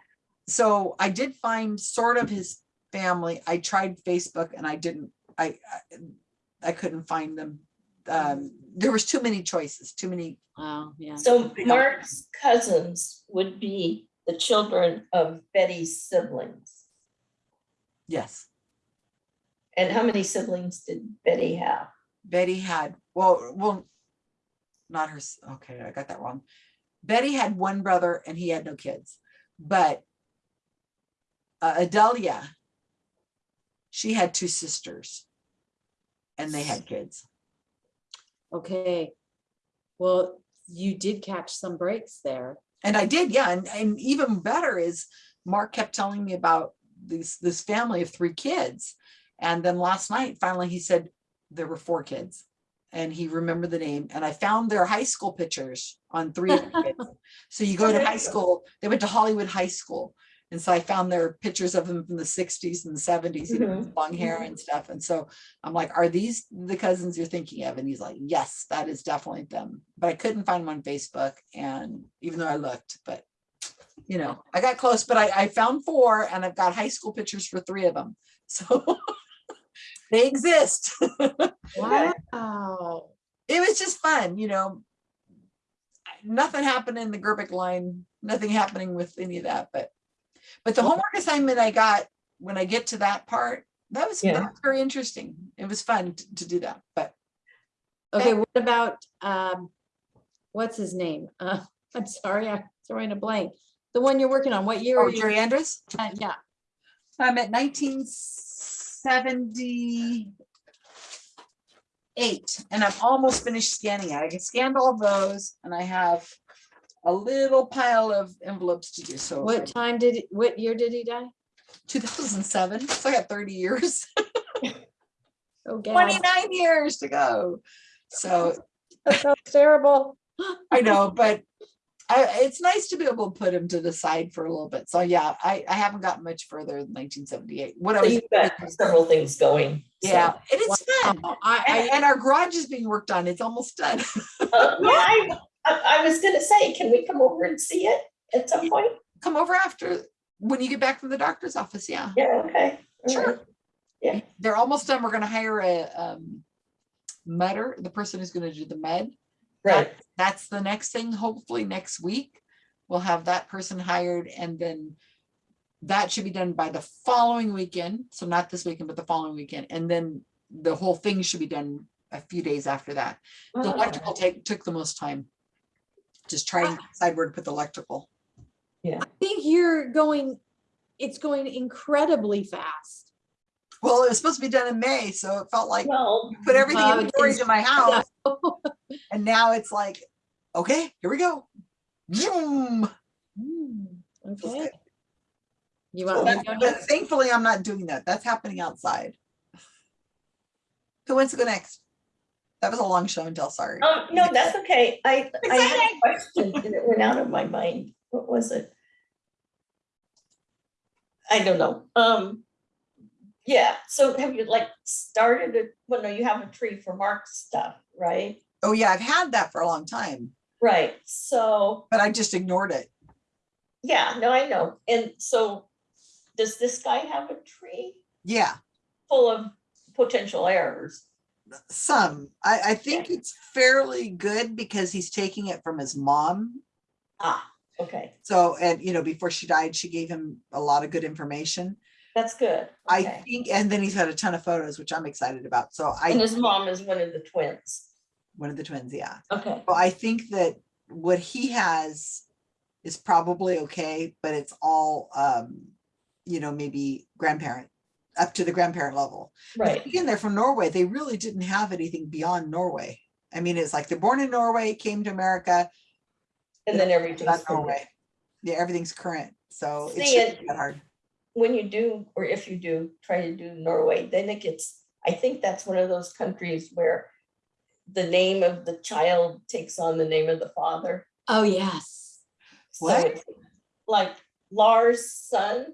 so I did find sort of his family. I tried Facebook and I didn't, I, I, I couldn't find them. Um, there was too many choices, too many, Oh, yeah. So Mark's cousins would be the children of Betty's siblings. yes. And how many siblings did Betty have? Betty had, well, well, not her, okay, I got that wrong. Betty had one brother and he had no kids, but uh, Adelia, she had two sisters and they had kids. Okay. Well, you did catch some breaks there. And I did, yeah, and, and even better is Mark kept telling me about this, this family of three kids. And then last night, finally, he said there were four kids. And he remembered the name and I found their high school pictures on three of the kids. So you go to high school, they went to Hollywood High School. And so I found their pictures of them from the sixties and the seventies, you know, with long hair mm-hmm. and stuff. And so I'm like, are these the cousins you're thinking of? And he's like, yes, that is definitely them. But I couldn't find them on Facebook and even though I looked, but you know, I got close, but I, I found four and I've got high school pictures for three of them. So they exist. Wow. It was just fun, you know. Nothing happened in the Gerbic line, nothing happening with any of that, but, but the homework assignment I got, when I get to that part, that was, that was very interesting. It was fun to, to do that, but Okay, what about, um, what's his name? Uh, I'm sorry, I'm throwing a blank. The one you're working on, what year are oh, you? Jerry Andrews? Uh, Yeah, I'm at nineteen seventy eight, and I'm almost finished scanning it. I can scanned all those, and I have a little pile of envelopes to do, so. what time did, it- what year did he die? Two thousand seven, so I got thirty years, Oh, twenty-nine years to go. So that sounds terrible. I know, but I, it's nice to be able to put him to the side for a little bit. So yeah, I, I haven't gotten much further than nineteen seventy-eight. What I was. you've got several things going. so. Yeah, and it's fun. I, And, and our garage is being worked on. It's almost done. Uh, Yeah, I, I I was gonna say, can we come over and see it at some point? Come over after, when you get back from the doctor's office, yeah. Yeah, okay. all Sure. right. Yeah. They're almost done. We're gonna hire a, um, mudder, the person who's gonna do the mud. Right, That's the next thing, hopefully next week. We'll have that person hired and then that should be done by the following weekend. So not this weekend, but the following weekend. And then the whole thing should be done a few days after that. The Oh, electrical take, took the most time. Just trying to decide where to put the electrical. yeah. I think you're going, it's going incredibly fast. Well, it was supposed to be done in May, so it felt like Well, put everything Well, inventory it's- to my house. And now it's like, okay, here we go. Zoom. Hmm, Okay. Okay. You want me to But go thankfully, I'm not doing that. That's happening outside. Who wants to go next? That was a long show and tell, sorry. um, no, that's okay. I, I had a question and it went out of my mind. What was it? I don't know. Um, yeah, so have you like started it? Well, no, you have a tree for Mark's stuff, right? Oh, yeah, I've had that for a long time. right, so, but I just ignored it. yeah, no, I know, and so does this guy have a tree Yeah, full of potential errors? Some. I, I think it's fairly good because he's taking it from his mom. Ah, okay, So, and you know, before she died, she gave him a lot of good information. that's good. I okay. think, and then he's got a ton of photos, which I'm excited about. So And I, his mom is one of the twins. one of the twins, yeah. Okay, Well, I think that what he has is probably okay, but it's all, um, you know, maybe grandparent, up to the grandparent level. Right, Again, they're from Norway. They really didn't have anything beyond Norway. I mean, it's like they're born in Norway, came to America, and then everything's. that's from there. Norway. Yeah, everything's current, so it See, shouldn't that hard. when you do, or if you do, try to do Norway, then it gets, I think that's one of those countries where the name of the child takes on the name of the father. Oh, yes. So What? it's Like Lars' son.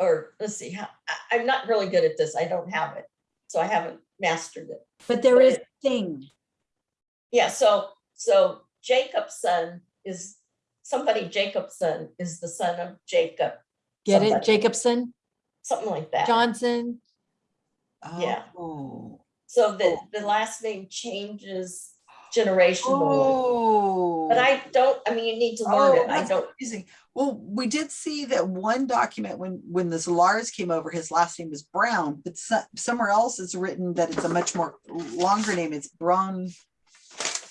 Or let's see, how, I, I'm not really good at this. I don't have it. So I haven't mastered it. But there is thing. Yeah, so, so Jacob's son is, somebody Jacob's son is the son of Jacob, Get it? Jacobson, something like that. Johnson. Oh. Yeah. Oh. So the, oh. the last name changes generationally. Oh. But I don't, I mean, you need to learn Oh, it. I don't, confusing. Well, we did see that one document when, when this Lars came over, his last name was Brown, but so- somewhere else it's written that it's a much more longer name. It's Braun,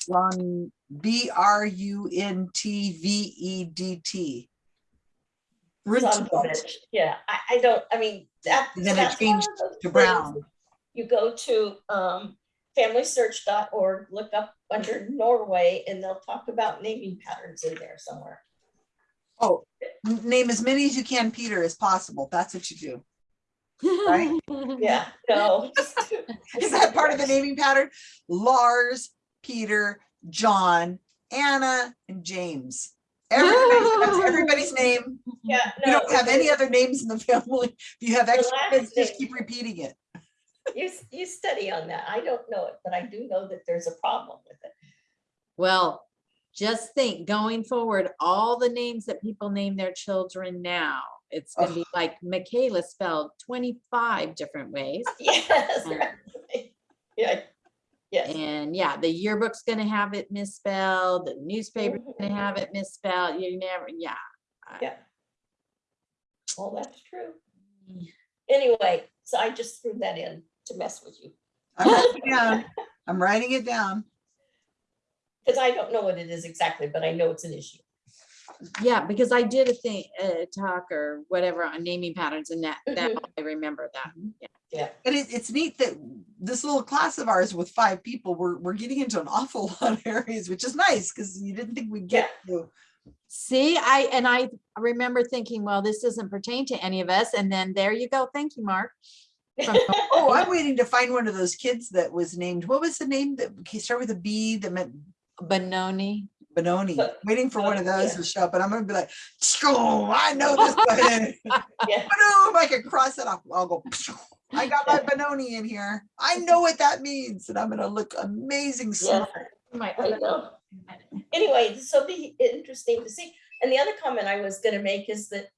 Braun, B R U N T V E D T. Yeah, I, I don't, I mean, that. And then it changed to Brown. You go to, um, familysearch.org, look up under Norway, and they'll talk about naming patterns in there somewhere. Oh, name as many as you can, Peter, as possible. That's what you do. Right? Yeah, no. Is that part of the naming pattern? Lars, Peter, John, Anna, and James. Everybody, that's everybody's name. Yeah. You don't have any other names in the family. If you have extra kids, just keep repeating it. You, you study on that. I don't know it, but I do know that there's a problem with it. Well, just think, going forward, all the names that people name their children now, it's gonna be like Michaela spelled twenty-five different ways. Yes. Right. Yeah, yes. And yeah, the yearbook's gonna have it misspelled, the newspaper's gonna have it misspelled, you never, yeah. Yeah. Well, that's true. Mm. Anyway, so I just threw that in to mess with you, I'm writing it down. I'm writing it down. because I don't know what it is exactly, but I know it's an issue. Yeah, because I did a thing, a talk or whatever on naming patterns and that, that, Mhm. I remember that. Yeah. And it, it's neat that this little class of ours with five people, we're, we're getting into an awful lot of areas, which is nice because you didn't think we'd get to. See, I, and I remember thinking, well, this doesn't pertain to any of us. And then there you go. Thank you, Mark. From- Oh, I'm waiting to find one of those kids that was named, what was the name that started with a B that meant Benoni. Benoni? But- Waiting for one of oh, those yeah. to show up and I'm gonna be like, "Pshoo, I know this one. Yeah. Boom, oh, I can cross it off. I'll go, I got my Benoni in here. I know what that means and I'm gonna look amazing smart. My I know. Anyway, so be interesting to see. And the other comment I was gonna make is that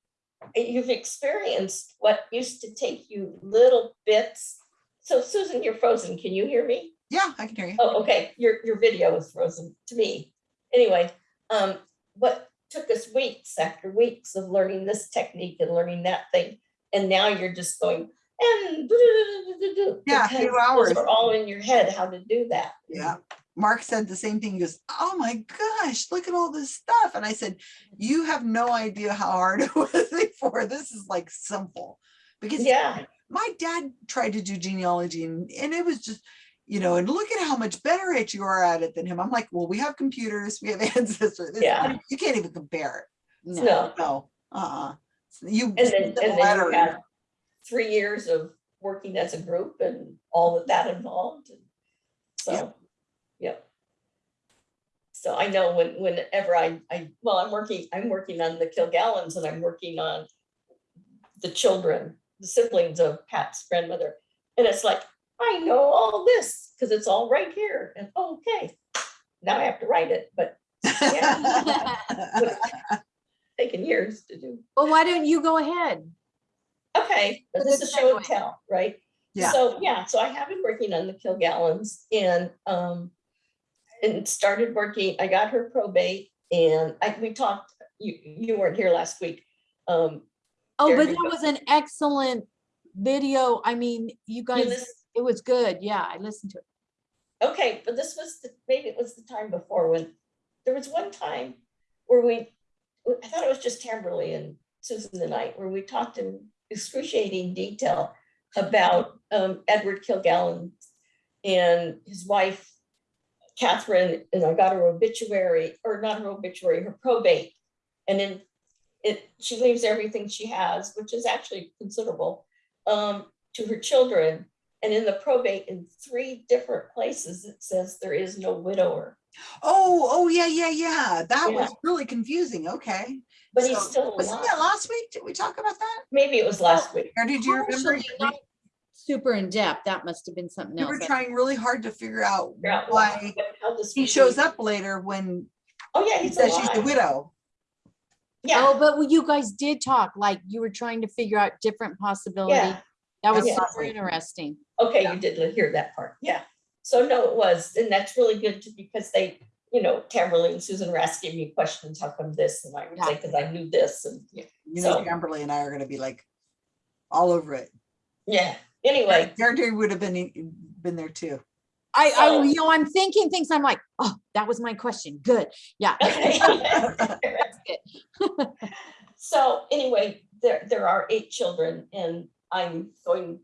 you've experienced what used to take you little bits. So Susan, you're frozen. Can you hear me? Yeah, I can hear you. Oh, okay, your, your video is frozen to me. Anyway, um, what took us weeks after weeks of learning this technique and learning that thing. And now you're just going and. Yeah, a few hours. Are all in your head how to do that. Yeah. Mark said the same thing. He goes, Oh my gosh, look at all this stuff. And I said, You have no idea how hard it was before. This is like simple. Because Yeah, my dad tried to do genealogy and, and it was just, you know, and look at how much better at you are at it than him. I'm like, well, we have computers, we have ancestors. Yeah. You can't even compare No. no. No, uh-uh. You. and then, and then you have three years of working as a group and all of that involved. and So, yep. So I know when, whenever I, I, well, I'm working, I'm working on the Kilgallens and I'm working on the children, the siblings of Pat's grandmother. And it's like, I know all this because it's all right here and okay. now I have to write it, but yeah, taken years to do. Well, why don't you go ahead? Okay, but But this it's is show and tell, right? Yeah. So, yeah, so I have been working on the Kilgallens and, um, and started working, I got her probate and I, we talked, you, you weren't here last week. Um, Oh, but you that was an excellent video. I mean, you you guys, lis- it was good. Yeah, I listened to it. okay, but this was, the maybe it was the time before when, there was one time where we, I thought it was just Tamberly and Susan the I, where we talked in excruciating detail about um, Edward Kilgallen and his wife, Catherine, and I got her obituary, or not her obituary, her probate. And then it, she leaves everything she has, which is actually considerable, um, to her children. And in the probate, in three different places, it says there is no widower, Oh, oh, yeah, yeah, yeah. That was really confusing. Okay. but he's So, still Wasn't that last week? Did we talk about that? Maybe it was last week. Or did you remember? Partially, not Super in depth. That must have been something We else. were trying really hard to figure out Figure out why what- how this he shows up later when Oh, yeah, he he's says she's the alive. widow. Yeah, Oh, but you guys did talk, like you were trying to figure out different possibilities. yeah. That was Yeah. super interesting. Okay, you did hear that part, yeah. So no, it was, and that's really good to, because they, you know, Tamberly and Susan were asking me questions, how come this? And I would say, Yeah. because I knew this and, yeah, You know, So- Kimberly and I are gonna be like all over it. yeah. Anyway, Gary would have been, been there too. I, I, you know, I'm thinking things, I'm like, oh, that was my question. Good. Yeah. Good. So anyway, there, there are eight children and I'm going,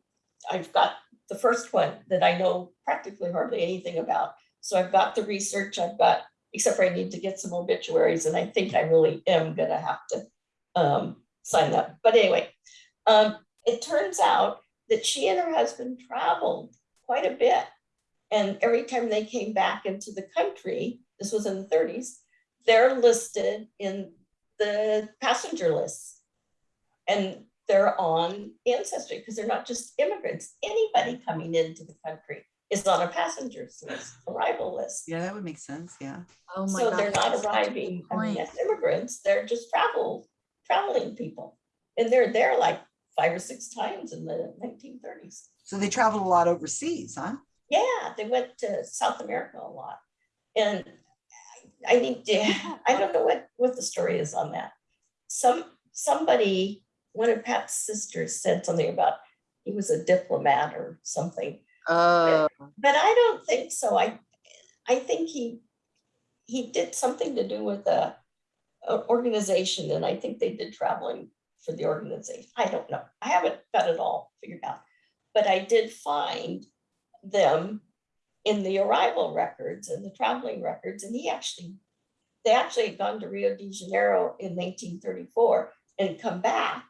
I've got the first one that I know practically hardly anything about. So I've got the research, I've got, except for I need to get some obituaries and I think I really am gonna have to um, sign up. But anyway, um, it turns out that she and her husband traveled quite a bit. And every time they came back into the country, this was in the thirties, they're listed in the passenger lists. And they're on ancestry because they're not just immigrants. Anybody coming into the country is on a passenger's list, arrival list. Yeah, that would make sense. Yeah. Oh my So God. they're not that's such a good arriving, I mean, point. as immigrants, they're just travel, traveling people. And they're there like five or six times in the nineteen thirties. So they traveled a lot overseas, huh? Yeah, they went to South America a lot. And I need to, I don't know what, what the story is on that. Some, somebody, one of Pat's sisters said something about he was a diplomat or something, Oh, but I don't think so. I, I think he, he did something to do with a, a organization and I think they did traveling for the organization. I don't know. I haven't got it all figured out. But I did find them in the arrival records and the traveling records, and he actually, they actually had gone to Rio de Janeiro in nineteen thirty-four and come back.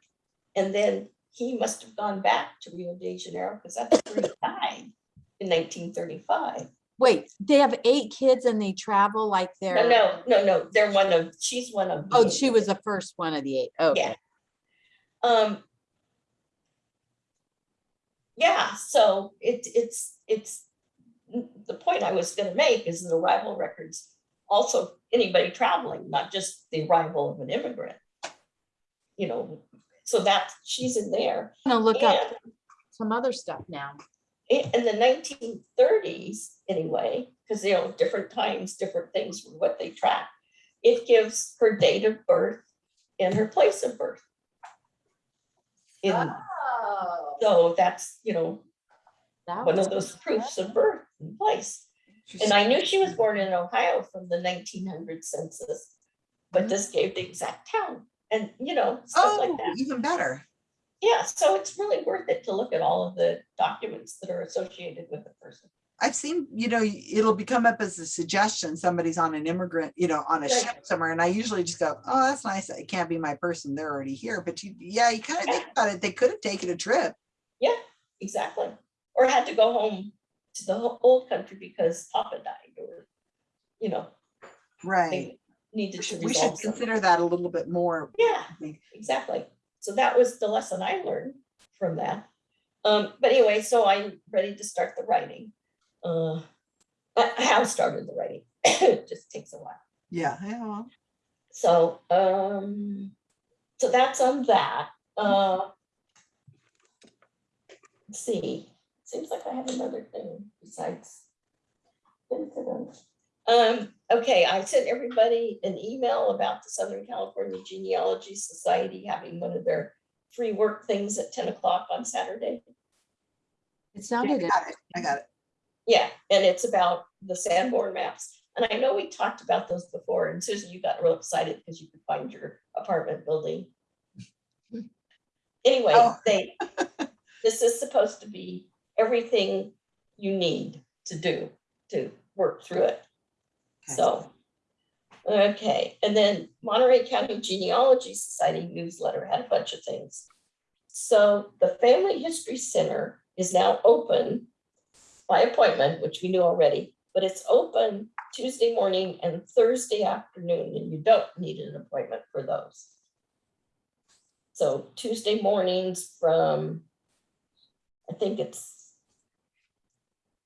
And then he must have gone back to Rio de Janeiro because that's where he died in nineteen thirty-five. wait, they have eight kids and they travel like they're. No, no, no, no, they're one of, she's one of. Oh, eight. she was the first one of the eight. Okay. Yeah. Um. Yeah, so it, it's, it's, the point I was gonna make is that arrival records, also anybody traveling, not just the arrival of an immigrant. You know, so that, she's in there. I'm look up some other stuff now. in, the nineteen thirties anyway, because you know, different times, different things, were what they track. It gives her date of birth and her place of birth. In, Oh. so that's, you know, That one was of those proofs of birth and place. And I knew she was born in Ohio from the nineteen hundred census, but mm-hmm. this gave the exact town and, you know, stuff like Oh, that. even better. Yeah, so it's really worth it to look at all of the documents that are associated with the person. I've seen, you know, it'll become up as a suggestion, somebody's on an immigrant, you know, on a ship somewhere, and I usually just go, oh, that's nice, it can't be my person, they're already here, but you, yeah, you kind of think about it, they could have taken a trip. Yeah, exactly. Or had to go home to the old country because Papa died or, you know, Right. they needed to We should consider that a little bit more. Yeah, exactly. So that was the lesson I learned from that. Um, but anyway, so I'm ready to start the writing. Uh, I I have started the writing. It just takes a while. Yeah, yeah, So, um, so that's on that. Uh, let's see, seems like I have another thing besides. Um, okay, I sent everybody an email about the Southern California Genealogy Society having one of their free work things at ten o'clock on Saturday. It I sounded, got it, I got it. Yeah, and it's about the Sanborn mm-hmm. maps. And I know we talked about those before, and Susan, you got real excited because you could find your apartment building. Anyway, Oh. they, this is supposed to be everything you need to do to work through it. Okay. So, okay, and then Monterey County Genealogy Society newsletter had a bunch of things. So the Family History Center is now open by appointment, which we knew already, but it's open Tuesday morning and Thursday afternoon, and you don't need an appointment for those. So Tuesday mornings from, I think it's,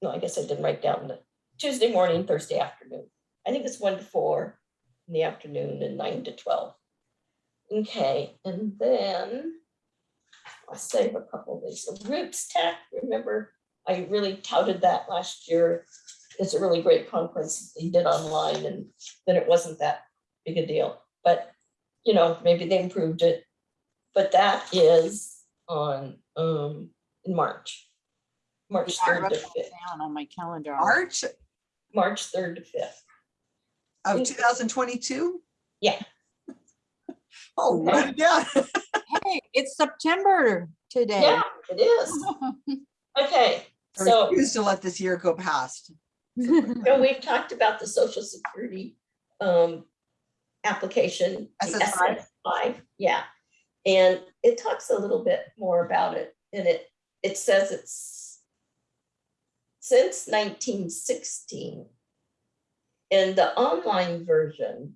no, I guess I didn't write down the Tuesday morning, Thursday afternoon. I think it's one to four in the afternoon and nine to twelve. Okay, and then I'll save a couple of these. The Roots Tech, remember, I really touted that last year. It's a really great conference they did online and then it wasn't that big a deal. But, you know, maybe they improved it. But that is on, um, in March. March I third to fifth, down on my calendar. March March third to fifth. of two thousand twenty-two? Yeah. Oh, Okay. write. Hey, it's September today. Yeah, it is. Okay, I so, refuse to let this year go past. so we've talked about the social security um application. the SS5? SS5, yeah. And it talks a little bit more about it and it, it says it's since nineteen sixteen. And the online version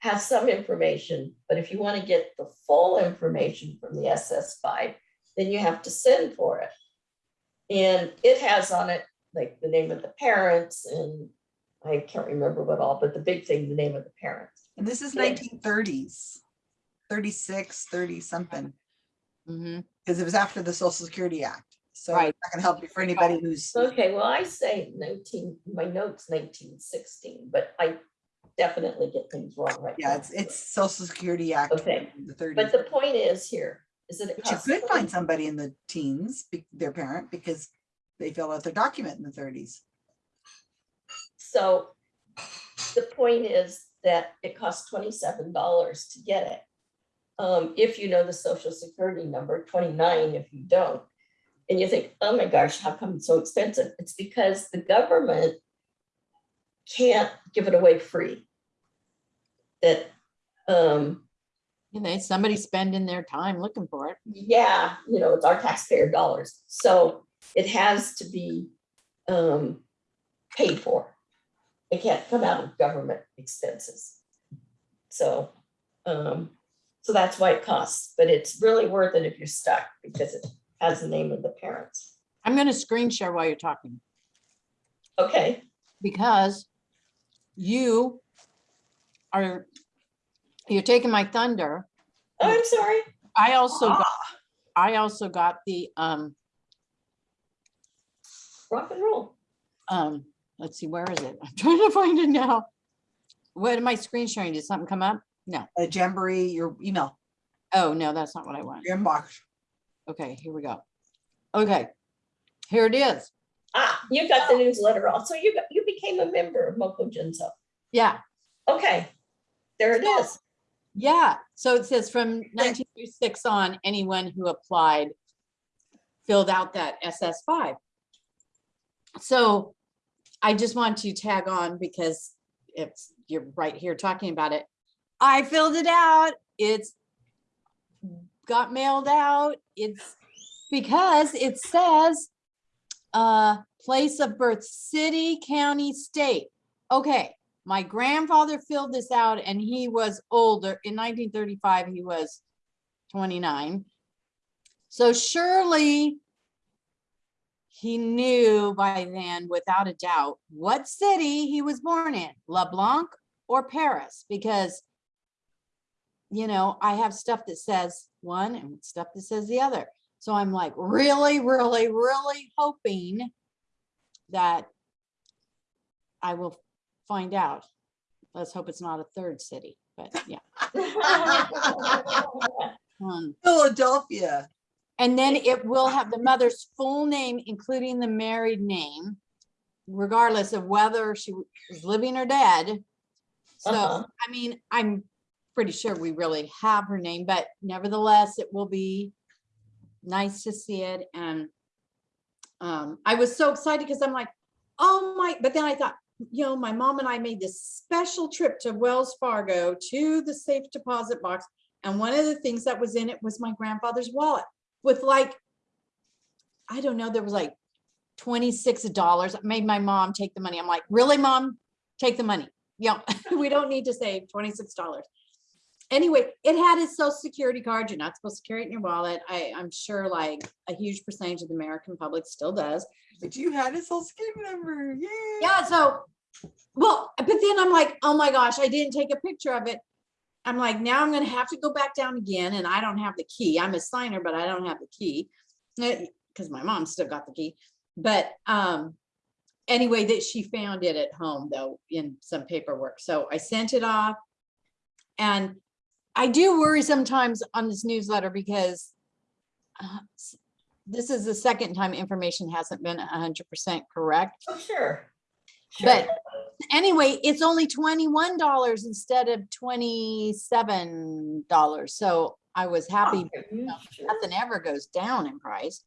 has some information, but if you want to get the full information from the SS5, then you have to send for it. And it has on it like the name of the parents and I can't remember what all, but the big thing, the name of the parents. And this is Yeah. nineteen thirties, 36, 30 something, Mhm. because it was after the Social Security Act. So Right. I can help you for anybody who's, Okay, well, I say nineteen, my notes nineteen sixteen, but I definitely get things wrong right yeah, now. it's, it's Social Security Act. Okay, The thirties. But the point is here, is that it But you costs. could find somebody in the teens, be- their parent, because they filled out their document in the thirties. So the point is that it costs twenty-seven dollars to get it. Um, if you know the social security number, twenty-nine if you don't. And you think, oh my gosh, how come it's so expensive? It's because the government can't give it away free. That, um, You know, somebody spending their time looking for it. yeah, you know, it's our taxpayer dollars, so it has to be um paid for. It can't come out of government expenses. So, um, so that's why it costs, but it's really worth it if you're stuck because it has the name of the parents. I'm gonna screen share while you're talking Okay, because you are, you're taking my thunder. oh, I'm sorry. I also, got Ah, I also got the, um, Rock and roll. um, let's see, where is it? I'm trying to find it now. What am I screen sharing? Did something come up? No. A Jamboree, your email, Oh, no, that's not what I want. your inbox. Okay, here we go. Okay, here it is. Ah, you got the newsletter also. You got, you became a member of Moco Genso. Yeah, Okay, there it is. Yeah. So it says from nineteen thirty-six on, anyone who applied filled out that SS five. So I just want to tag on because it's, you're right here talking about it. I filled it out. It's got mailed out. It's because it says uh, place of birth, city, county, state. Okay, my grandfather filled this out and he was older. In nineteen thirty-five, he was twenty-nine. So surely he knew by then, without a doubt, what city he was born in, LeBlanc or Paris, because you know, I have stuff that says one and stuff that says the other. So I'm like really, really, really hoping that I will find out. Let's hope it's not a third city, but yeah. Um, Philadelphia. And then it will have the mother's full name, including the married name, regardless of whether she was living or dead. So, Uh-huh. I mean, I'm pretty sure we really have her name, but nevertheless, it will be nice to see it. And um, I was so excited because I'm like, oh my, but then I thought, you know, my mom and I made this special trip to Wells Fargo to the safe deposit box. And one of the things that was in it was my grandfather's wallet with like, I don't know, there was like twenty-six dollars. I Made my mom take the money. I'm like, really, mom? Take the money. Yeah, we don't need to save twenty-six dollars. Anyway, it had his social security card. You're not supposed to carry it in your wallet. I, I'm sure like a huge percentage of the American public still does. But you had his social security number. Yeah. Yeah, so, well, but then I'm like, oh my gosh, I didn't take a picture of it. I'm like, now I'm gonna have to go back down again and I don't have the key. I'm a signer, but I don't have the key. Because my mom still got the key. But um, anyway, that she found it at home though, in some paperwork. So I sent it off. And I do worry sometimes on this newsletter because uh, this is the second time information hasn't been hundred percent correct. Oh, sure. Sure. But anyway, it's only twenty-one dollars instead of twenty-seven dollars. So I was happy. You sure? Nothing ever goes down in price.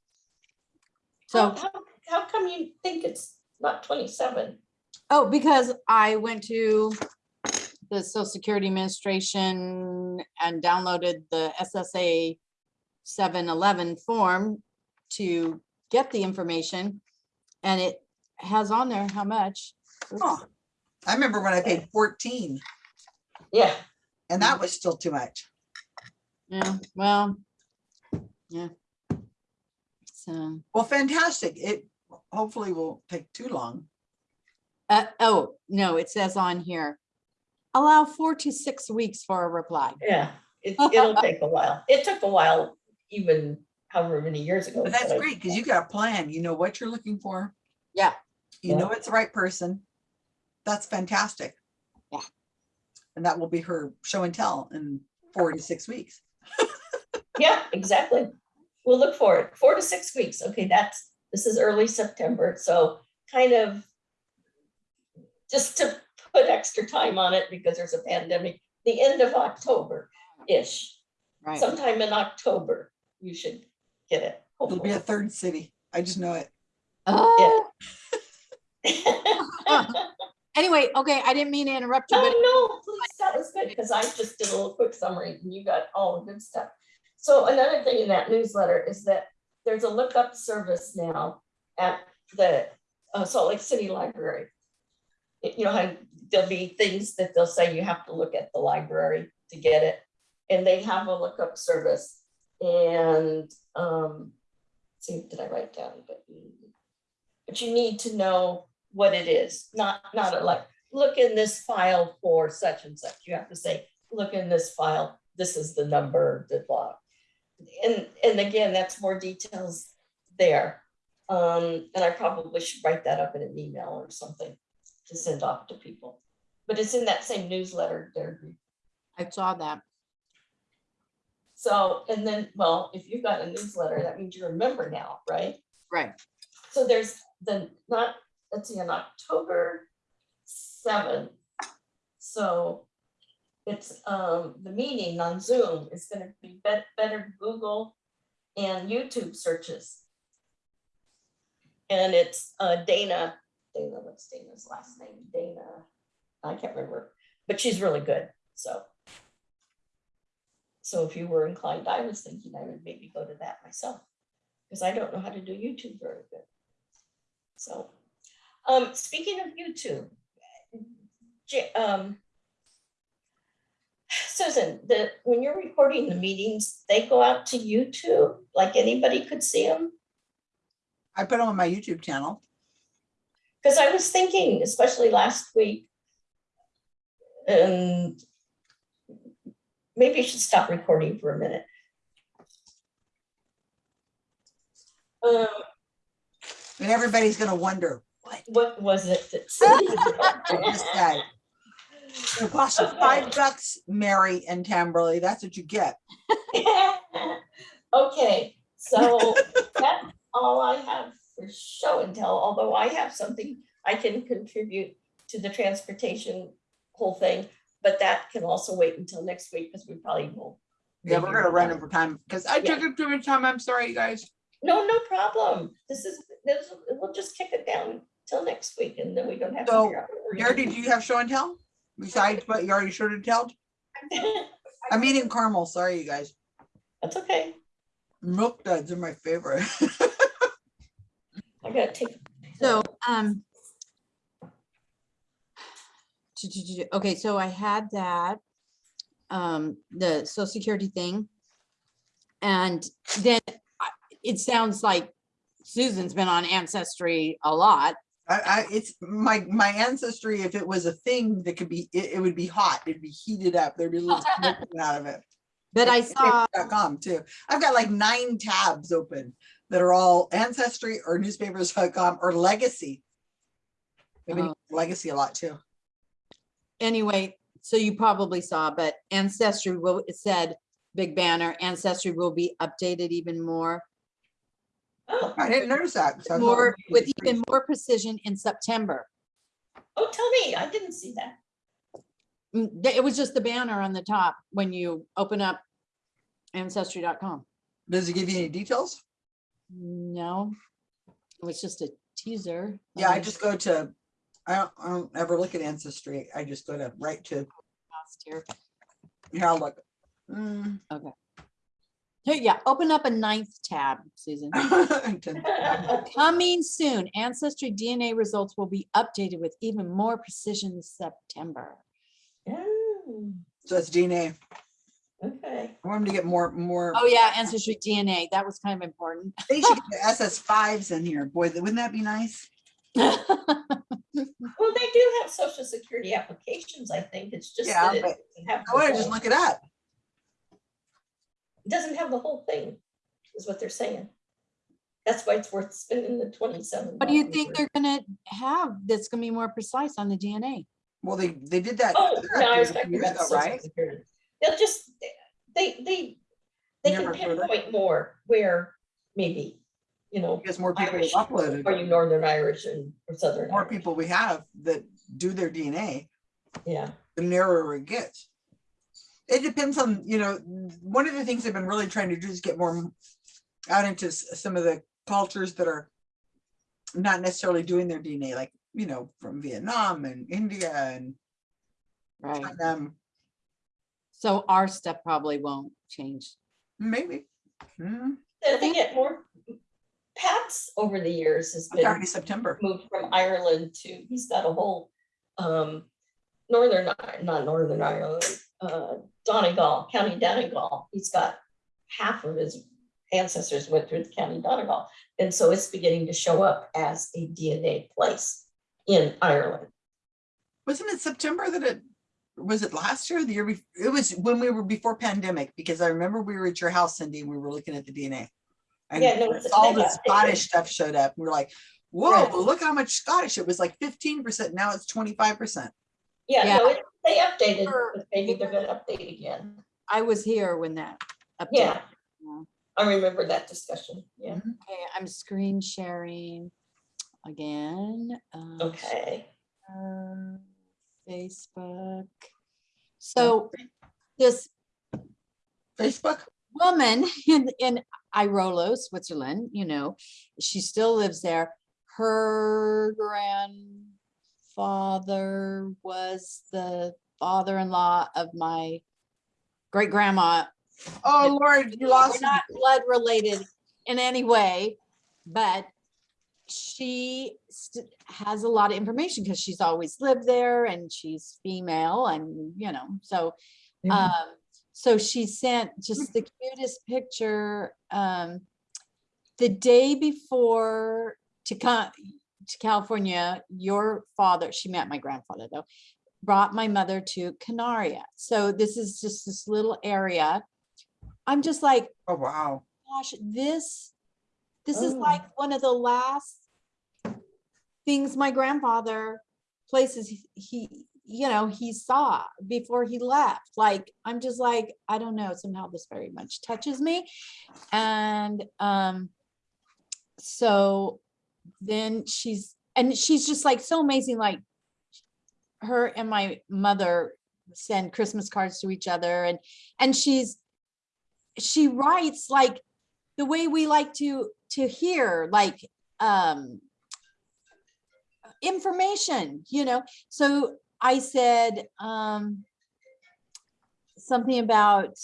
How, So, how, how come you think it's not twenty-seven? oh, because I went to the Social Security Administration and downloaded the SSA seven eleven form to get the information. And it has on there how much. Oops. Huh. I remember when I paid fourteen Yeah, and that was still too much. Yeah, well, yeah. So, Well, fantastic. It hopefully won't take too long. uh, oh, no, it says on here, allow four to six weeks for a reply. yeah, it, it'll take a while. It took a while, even however many years ago. But that's but great because you got a plan. You know what you're looking for. Yeah. You know it's the right person. That's fantastic. Yeah. And that will be her show and tell in four to six weeks. Yeah, exactly. We'll look for it. Four to six weeks. Okay, that's, this is early September, so kind of just to put extra time on it because there's a pandemic, the end of October-ish, Right. sometime in October, you should get it. It'll be a third city. I just know it. Oh, anyway, okay, I didn't mean to interrupt you, but Oh, no, please, that was good, because I just did a little quick summary and you got all the good stuff. So another thing in that newsletter is that there's a lookup service now at the uh, Salt Lake City Library. It- You know, how there'll be things that they'll say you have to look at the library to get it. And they have a lookup service and, um, see, did I write down? But but you need to know what it is, not, not a like, look in this file for such and such. You have to say, look in this file, this is the number, the blah. And, and again, that's more details there. Um, and I probably should write that up in an email or something to send off to people. But it's in that same newsletter, Deirdre. I saw that. So, and then, well, if you've got a newsletter, that means you're a member now, right? Right. So there's the, not, let's see, on October seventh. So it's, um, the meeting on Zoom is gonna be bet- better Google and YouTube searches. And it's, uh, Dana, Dana, what's Dana's last name? Dana, I can't remember, but she's really good, so. So if you were inclined, I was thinking I would maybe go to that myself, because I don't know how to do YouTube very good. So, um, speaking of YouTube, um, Susan, the, when you're recording the meetings, they go out to YouTube, like anybody could see them? I put them on my YouTube channel. Because I was thinking, especially last week, and maybe you should stop recording for a minute. Um, And everybody's gonna wonder, what what was it that I said? said? It costs you five bucks, Mary and Tamberly. That's what you get. Okay, so that's all I have for show and tell, although I have something I can contribute to the transportation whole thing, but that can also wait until next week because we probably will. Yeah, we're gonna run over time because I took up too much time. I'm sorry, you guys. No, no problem. This is, this, we'll just kick it down till next week and then we don't have to So, figure out. what we're Gary, gonna did you have show and tell? Besides what you already showed and told? I'm eating caramel. Sorry, you guys. That's okay. Milk duds are my favorite. I gotta take. So, um. Okay, so I had that, um, the social security thing. And then it sounds like Susan's been on Ancestry a lot. I, I, it's my, my ancestry, if it was a thing that could be, it, it would be hot. It'd be heated up. There'd be a little smoke coming out of it. But I saw, Com too. I've got like nine tabs open that are all ancestry or newspapers.com or legacy. Maybe Oh. legacy a lot too. anyway, so you probably saw, but Ancestry will, it said, big banner, Ancestry will be updated even more. Oh, I didn't notice that. so More, with even more precision in September. oh, tell me, I didn't see that. Mm, It was just the banner on the top when you open up ancestry.com. Does it give you any details? No, it was just a teaser. Yeah, I just go to, I don't, I don't ever look at ancestry. I just go to right to, lost here. here, I'll look. Mm. Here, yeah, open up a ninth tab, Susan. Coming soon, Ancestry DNA results will be updated with even more precision this September. Oh, So it's DNA. Okay. I want them to get more, more, Oh, yeah, Ancestry DNA, that was kind of important. they should get the SS fives in here. Boy, wouldn't that be nice? Well, they do have social security applications, I think. It's just Yeah, that it but doesn't have I want to just look it up. it doesn't have the whole thing, is what they're saying. That's why it's worth spending the twenty-seven. What do you think they're gonna have that's gonna be more precise on the DNA? Well, they, they did that. Oh, no, I was update a few talking years about ago, social Right? security. They'll just, they, they, they can Never further. pinpoint more where maybe, you know, Because more people Irish, uploaded. are you Northern Irish and, or Southern more Irish? people we have that do their DNA, Yeah, the narrower it gets. It depends on, you know, one of the things I've been really trying to do is get more out into s- some of the cultures that are not necessarily doing their DNA, like, you know, from Vietnam and India and Right. um, So our stuff probably won't change. maybe. Hmm, Then they get more, Pat's over the years has It's been already September. moved from Ireland to, he's got a whole, um, Northern, not Northern Ireland, uh, Donegal, County Donegal. He's got half of his ancestors went through the County Donegal. And so it's beginning to show up as a DNA place in Ireland. Wasn't it September that it, was it last year, or the year? bef- It was when we were before pandemic, because I remember we were at your house, Cindy, and we were looking at the DNA. And Yeah, no, all the Scottish stuff showed up. We were like, whoa, Right. look how much Scottish. It was like fifteen percent. Now it's twenty-five percent. Yeah, Yeah. no, it- they updated, Sure. but maybe they're gonna update again. I was here when that. update. Yeah. Yeah. I remember that discussion, yeah, Okay, I'm screen sharing again. uh, okay. share Facebook. So this Facebook? woman in, in Airolo, Switzerland, you know, she still lives there. Her grandfather was the father-in-law of my great grandma. Oh, Lord, you We're lost. not blood related in any way, but she st- has a lot of information because she's always lived there and she's female and, you know, so um, so she sent just the cutest picture. Um, the day before to come to California, your father, she met my grandfather though, brought my mother to Canaria. So this is just this little area. I'm just like, Oh, wow. gosh, this, this is Oh. like one of the last things my grandfather, places he- you know, he saw before he left. Like, I'm just like, I don't know, somehow this very much touches me. And, um, so then she's, and she's just like so amazing, like her and my mother send Christmas cards to each other and, and she's, she writes like the way we like to to hear like um information you know? So i said um something about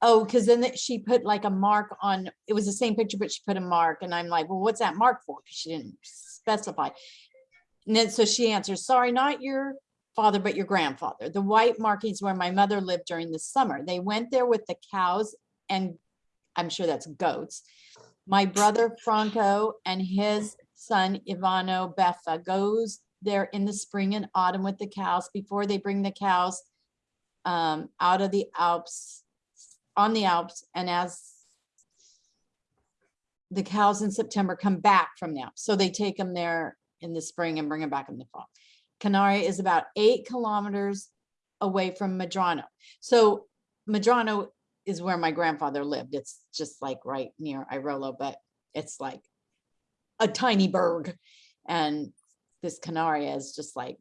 oh because then she put like a mark on it was the same picture but she put a mark and i'm like well what's that mark for? Because she didn't specify. And then so she answers sorry not your father but your grandfather. The white markings where my mother lived during the summer. They went there with the cows and I'm sure that's goats. My brother Franco and his son Ivano Beffa goes there in the spring and autumn with the cows before they bring the cows um, out of the Alps, on the Alps, and as the cows in September come back from the Alps, so they take them there in the spring and bring them back in the fall. Canaria is about eight kilometers away from Madrano. So Madrano is where my grandfather lived. It's just like right near Airolo, but it's like a tiny burg. And this Canaria is just like,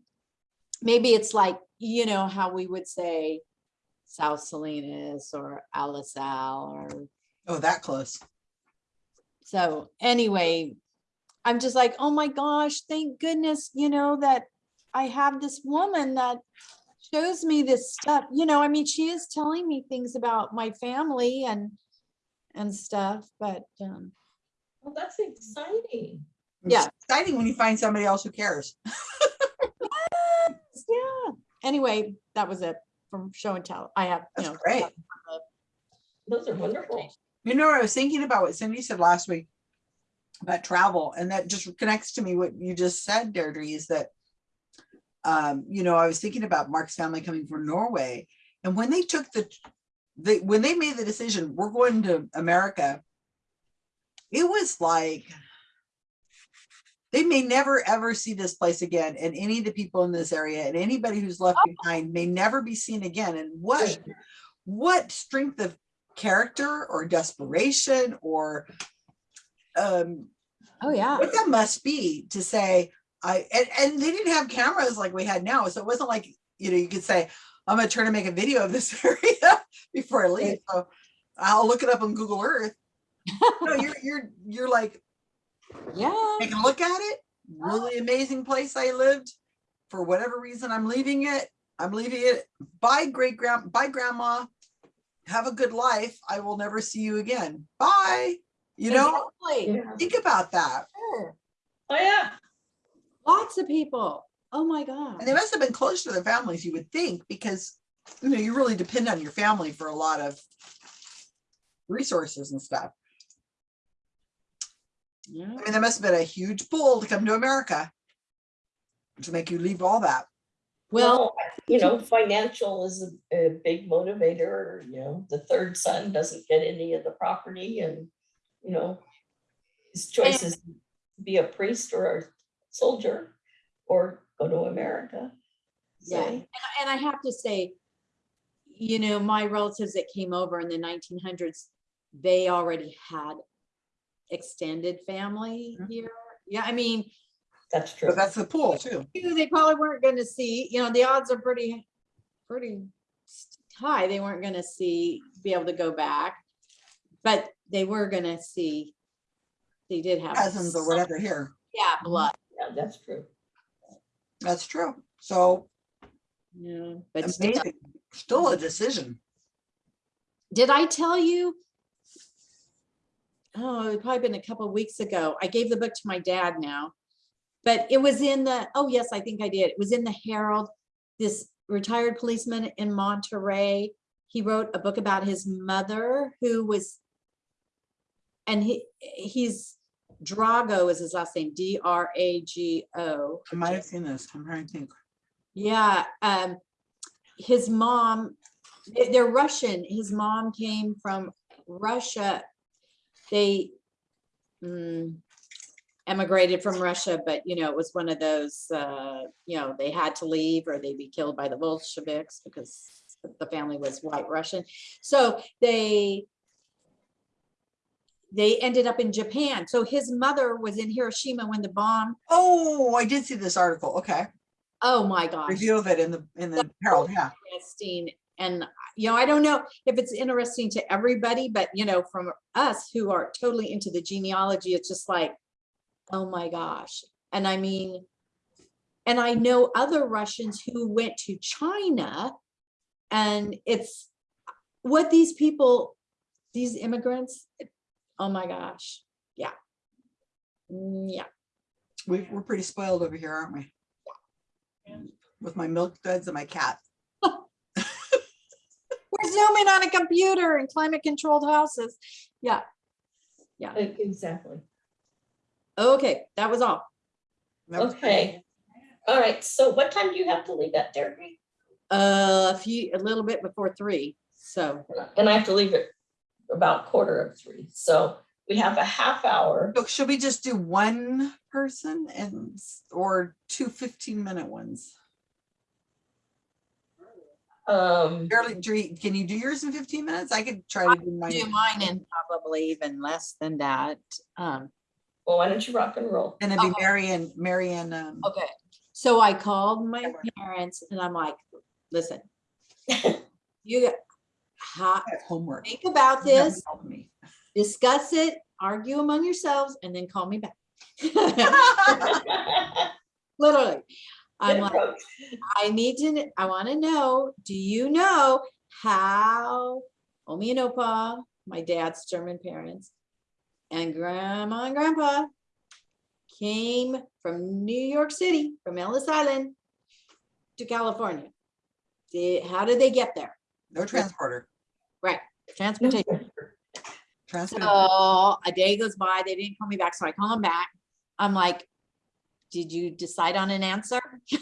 maybe it's like, you know, how we would say South Salinas or Alisal or Oh, that close. so anyway, I'm just like, oh my gosh, thank goodness, you know, that I have this woman that shows me this stuff. You know, I mean, she is telling me things about my family and and stuff, but um, Well, that's exciting. It's Yeah. Exciting when you find somebody else who cares. yeah. Anyway, that was it from show and tell. I have, you That's know. great. Those are wonderful. You know, I was thinking about what Cindy said last week about travel, and that just connects to me what you just said, Deirdre, is that um, you know, I was thinking about Mark's family coming from Norway, and when they took the they when they made the decision, we're going to America, it was like they may never ever see this place again, and any of the people in this area and anybody who's left behind may never be seen again. And what what strength of character or desperation or um Oh, yeah. what that must be to say i and, and they didn't have cameras like we had now so it wasn't like you know you could say i'm gonna try to make a video of this area before i leave so i'll look it up on google earth no you're you're you're like Yeah. take a look at it really amazing place i lived for whatever reason i'm leaving it i'm leaving it bye great grand bye grandma have a good life i will never see you again bye you know Exactly. Yeah. think about that Sure. Oh, yeah. Lots of people. Oh, my God. and they must have been close to their families you would think because you know you really depend on your family for a lot of resources and stuff Yeah. i mean there must have been a huge pull to come to america to make you leave all that Well, you know, financial is a, a big motivator, you know, the third son doesn't get any of the property and, you know, his choice is to be a priest or a soldier or go to America. Yeah, So, and and I have to say, you know, my relatives that came over in the nineteen hundreds, they already had extended family Mhm. here. Yeah, I mean, That's true. but that's the pool too you- they probably weren't gonna see, you know, the odds are pretty, pretty s- high. They weren't gonna see, be able to go back. But they were gonna see, they did have. cousins or whatever here Yeah, blood, Yeah, that's true. that's true so yeah, but still. amazing still a decision Did I tell you? Oh, it probably been a couple of weeks ago. I gave the book to my dad now. But it was in the, oh yes, I think I did. It was in the Herald. This retired policeman in Monterey. He wrote a book about his mother who was and he, he's Drago is his last name, D R A G O. I might have seen this. I'm trying to think. Yeah, um, his mom, they- they're Russian. His mom came from Russia. They mm, emigrated from Russia, but you know, it was one of those, uh, you know, they had to leave or they'd be killed by the Bolsheviks because the family was white Russian. So they they ended up in Japan. So his mother was in Hiroshima when the bomb, Oh, I did see this article. Okay. oh my gosh. Review of it in the, in the Herald. Yeah. interesting. And, you know, I don't know if it's interesting to everybody, but you know, from us who are totally into the genealogy, it's just like, oh my gosh. And I mean, and I know other Russians who went to China and it's what these people, these immigrants, oh my gosh. Yeah. Mm, Yeah. We, we're pretty spoiled over here, aren't we? With my milk duds and my cat. We're zooming on a computer in climate controlled houses. Yeah. Yeah. Exactly. Okay, that was all. That was Okay. All right, so what time do you have to leave at Derby? Uh, a few, a little bit before three, so, And I have to leave at about quarter of three, so we have a half hour. So Should we just do one person and, or two 15 minute ones? Um, Barely, can you do yours in fifteen minutes? I could try to do do mine. mine in probably even less than that. Um, well, why don't you rock and roll? And it'd be Okay. Mary and, Mary and, um, okay, so I called my parents and I'm like, listen, you got- ha- have homework. think about this, me. discuss it, argue among yourselves, and then call me back. Literally, I'm like, I need to, I want to know, do you know how Omi and Opa, my dad's German parents, and grandma and grandpa came from New York City, from Ellis Island to California? Did, how did they get there? No transporter. Right, transportation. Transport. So a day goes by, they didn't call me back, so I call them back. I'm like, did you decide on an answer?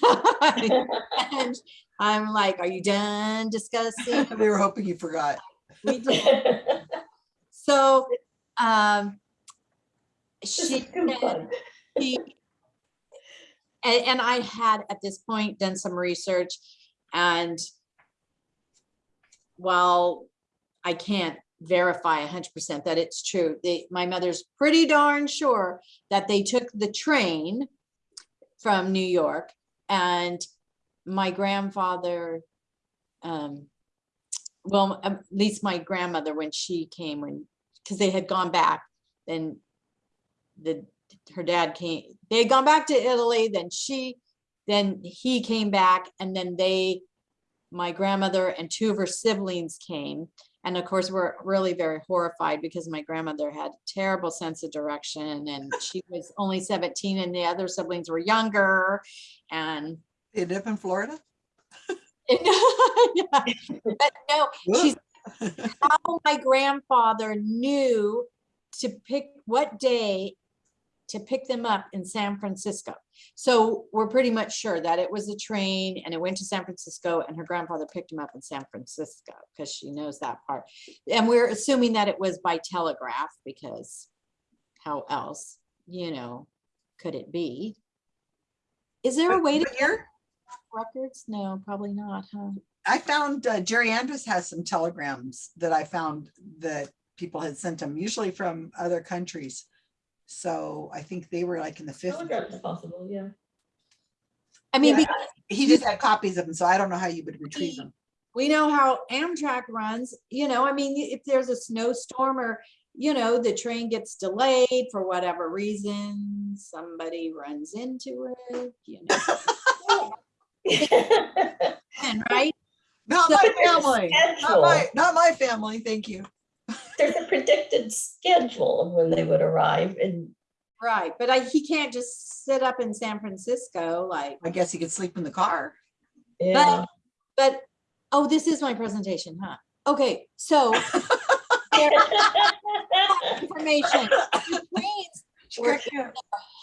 And I'm like, are you done discussing? They were hoping you forgot. We did. So, um, she, said fun. she- and, and I had at this point done some research and while I can't verify hundred percent that it's true, they, my mother's pretty darn sure that they took the train from New York and my grandfather, um, well, at least my grandmother, when she came, when, because they had gone back, then the, her dad came, they had gone back to Italy, then she, then he came back, and then they, my grandmother and two of her siblings came. And of course, we're really very horrified because my grandmother had terrible sense of direction and she was only seventeen and the other siblings were younger and They live in Florida? yeah, but no, she's how my grandfather knew to pick what day to pick them up in San Francisco. So we're pretty much sure that it was a train and it went to San Francisco and her grandfather picked him up in San Francisco because she knows that part. And we're assuming that it was by telegraph because how else, you know, could it be? Is there a way to what year? records? No, probably not, huh? I found uh, Jerry Andrews has some telegrams that I found that people had sent him, usually from other countries. So I think they were like in the fifties. Telegram is possible, yeah. I mean, Yeah. because He just had copies of them, so I don't know how you would retrieve them. we know how Amtrak runs, you know, I mean, if there's a snowstorm or, you know, the train gets delayed for whatever reason, somebody runs into it, you know, and right? Not So- my family, not Schedule. my, not my family, thank you. There's a predicted schedule of when they would arrive and Right, but I, he can't just sit up in San Francisco like, I guess he could sleep in the car. yeah. but, oh, this is my presentation, huh? Okay, so information. The trains were in their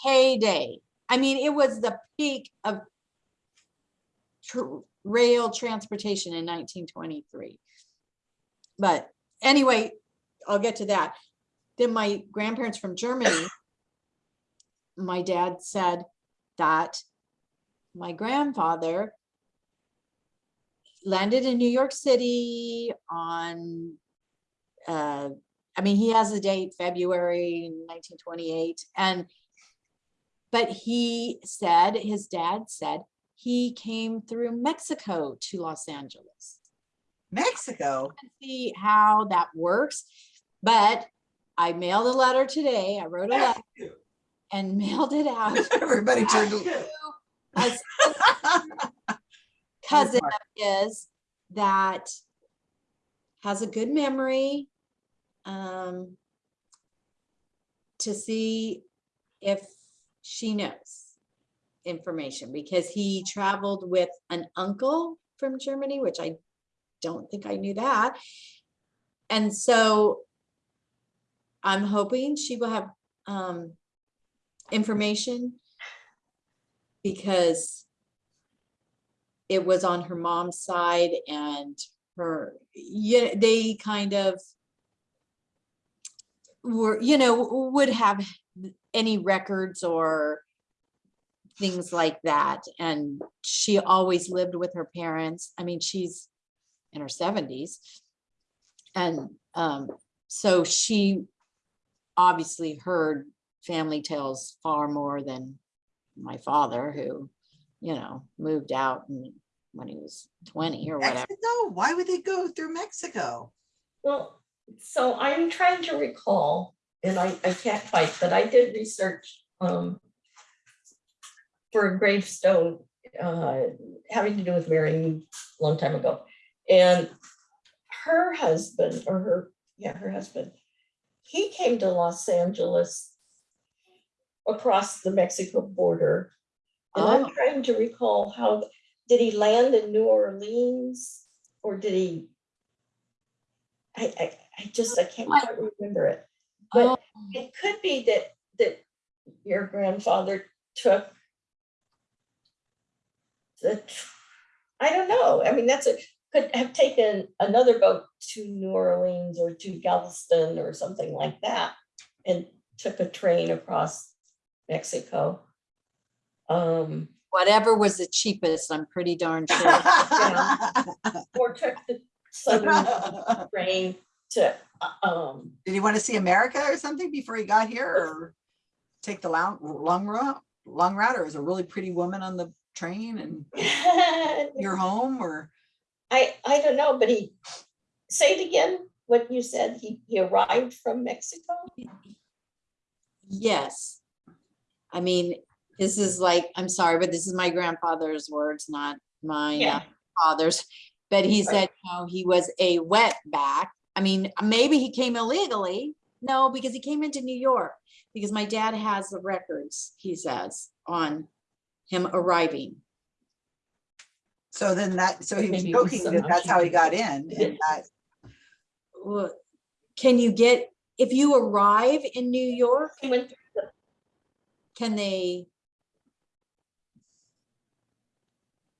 heyday. I mean, it was the peak of tr- rail transportation in nineteen twenty-three. But anyway, I'll get to that. Then my grandparents from Germany, my dad said that my grandfather landed in New York City on, uh, I mean, he has a date, February nineteen twenty-eight, and but he said, his dad said, he came through Mexico to Los Angeles. Mexico. See how that works, but I mailed a letter today. I wrote a letter and mailed it out. Everybody turned. to- cousin of his that has a good memory um, to see if she knows information because he traveled with an uncle from Germany, which I don't think I knew that. And so I'm hoping she will have um, information because it was on her mom's side and her, yeah, they kind of were, you know, would have any records or things like that. And she always lived with her parents. I mean, she's in her seventies. And um, so she obviously heard family tales far more than my father, who, you know, moved out and- when he was twenty or whatever. Mexico? Why would they go through Mexico? Well, so I'm trying to recall, and I, I can't quite, but I did research, um, for a gravestone, uh, having to do with Mary a long time ago. And her husband, or her, yeah, her husband, he came to Los Angeles across the Mexico border. And Oh. I'm trying to recall how, did he land in New Orleans? Or did he? I, I, I just, I can't quite remember it. Oh, But it could be that, that your grandfather took the, I don't know. I mean, that's a, could have taken another boat to New Orleans or to Galveston or something like that and took a train across Mexico. Um, Whatever was the cheapest, I'm pretty darn sure. or took the southern train to, uh, um, Did he want to see America or something before he got here or take the long, long route, long route, or was a really pretty woman on the train and you're home or? I, I don't know, but he, say it again, what you said, he, he arrived from Mexico? Yes. I mean, this is like, I'm sorry, but this is my grandfather's words, not my uh, Yeah. father's. But he Right. said, no, he was a wetback. I mean, maybe he came illegally. No, because he came into New York, because my dad has the records, he says, on him arriving. So then that, so he was Maybe it was joking some that that's how he got in and that, Well, Can you get, if you arrive in New York, He went, can they?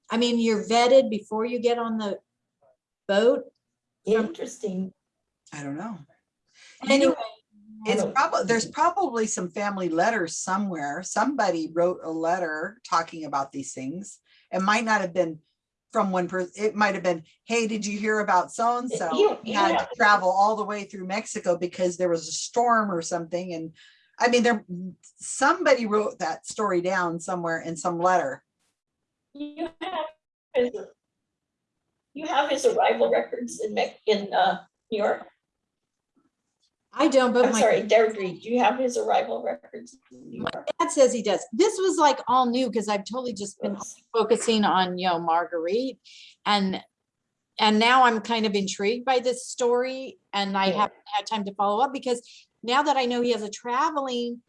I mean, you're vetted before you get on the boat. interesting. I don't know. You know, Anyway, It's don't- probably, there's probably some family letters somewhere. Somebody wrote a letter talking about these things. It might not have been from one person. It might have been, hey, did you hear about so-and-so? You- He Had to travel all the way through Mexico because there was a storm or something. And I mean, there, somebody wrote that story down somewhere in some letter. You have, his- you have his arrival records in in, uh, New York? I don't, but I'm my sorry, Deirdre, do you have his arrival records? York? dad says he does. This was like all new because I've totally just been Oops. focusing on, you know, Marguerite. And, and now I'm kind of intrigued by this story and I Yeah. haven't had time to follow up because now that I know he has a traveling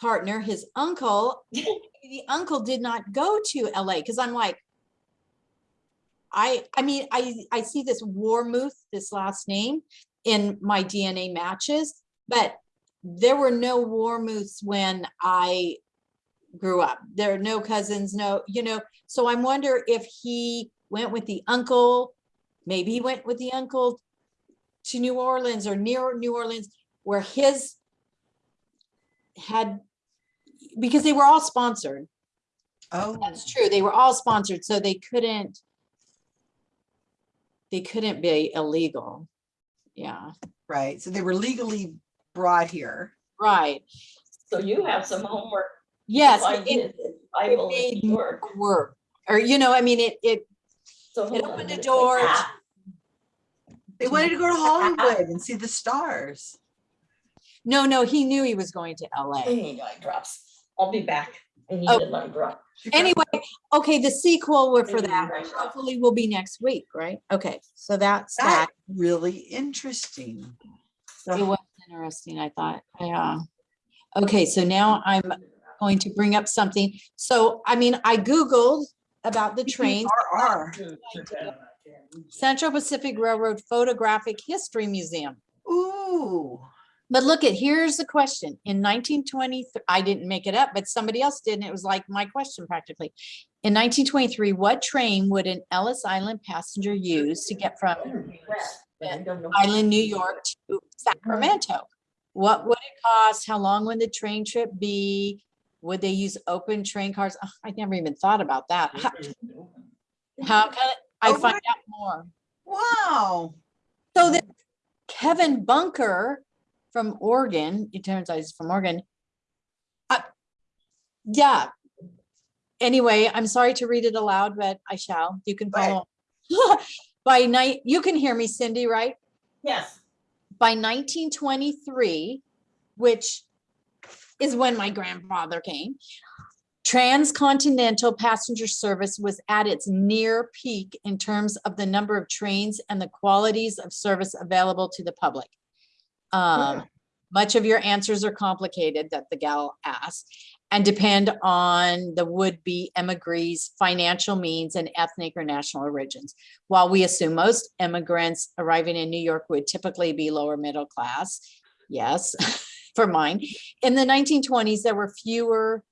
partner, his uncle, the uncle did not go to LA because I'm like, I, I mean, I, I see this Warmuth, this last name in my DNA matches, But there were no Warmouths when I grew up. There are no cousins, no, you know, so I wonder if he went with the uncle, maybe he went with the uncle to New Orleans or near New Orleans where his had, because they were all sponsored. Oh, That's true. They were all sponsored, so they couldn't. They couldn't be illegal. Yeah, right. So they were legally brought here. right. So you have some homework. Yes, I it- did, Bible in made New York. it work. Or, you know, I mean, it, it, So it opened a minute. door to- They wanted to go to Hollywood and see the stars. no, no, he knew he was going to LA. need eye drops. I'll be back. I need Oh. an eye drop. Anyway, okay, the sequel were for that. Hopefully will be next week, right? Okay, so that's that. That's really interesting. It was interesting, I thought. Yeah. Okay, so now I'm going to bring up something. So, I mean, I Googled about the trains. RR. Central Pacific Railroad Photographic History Museum. Ooh, But look at, here's the question. In 1923. I didn't make it up, but somebody else did, and it was like my question practically. In nineteen twenty-three, what train would an Ellis Island passenger use to get from But I don't know. Island, New York to Sacramento? What would it cost? How long would the train trip be? Would they use open train cars? Ugh, I never even thought about that. How, how can I Oh, find out more? wow. So that Kevin Bunker from Oregon, it turns out he's from Oregon. Uh, Yeah. Anyway, I'm sorry to read it aloud, but I shall. You can follow. By night, you can hear me, Cindy, right? Yes. By nineteen twenty-three, which is when my grandfather came, transcontinental passenger service was at its near peak in terms of the number of trains and the qualities of service available to the public. Um, much of your answers are complicated that the gal asked and depend on the would-be emigrees' financial means and ethnic or national origins. While we assume most immigrants arriving in New York would typically be lower middle class, yes, for mine. In the nineteen twenties, there were fewer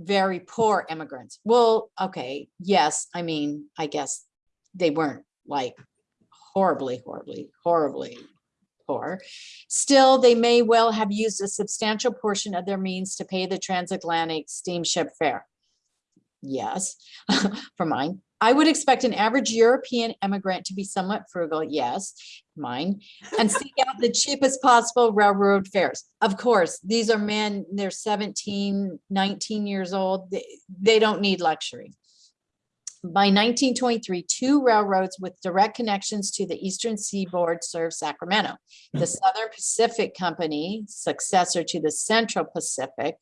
very poor immigrants. Well, okay, yes, I mean, I guess they weren't like horribly, horribly, horribly Still, they may well have used a substantial portion of their means to pay the transatlantic steamship fare. Yes, for mine. I would expect an average European immigrant to be somewhat frugal, yes, mine, and seek out the cheapest possible railroad fares. Of course, these are men, they're 17, 19 years old. They, they don't need luxury. By 1923, two railroads with direct connections to the eastern seaboard served Sacramento. The hmm. Southern Pacific Company, successor to the Central Pacific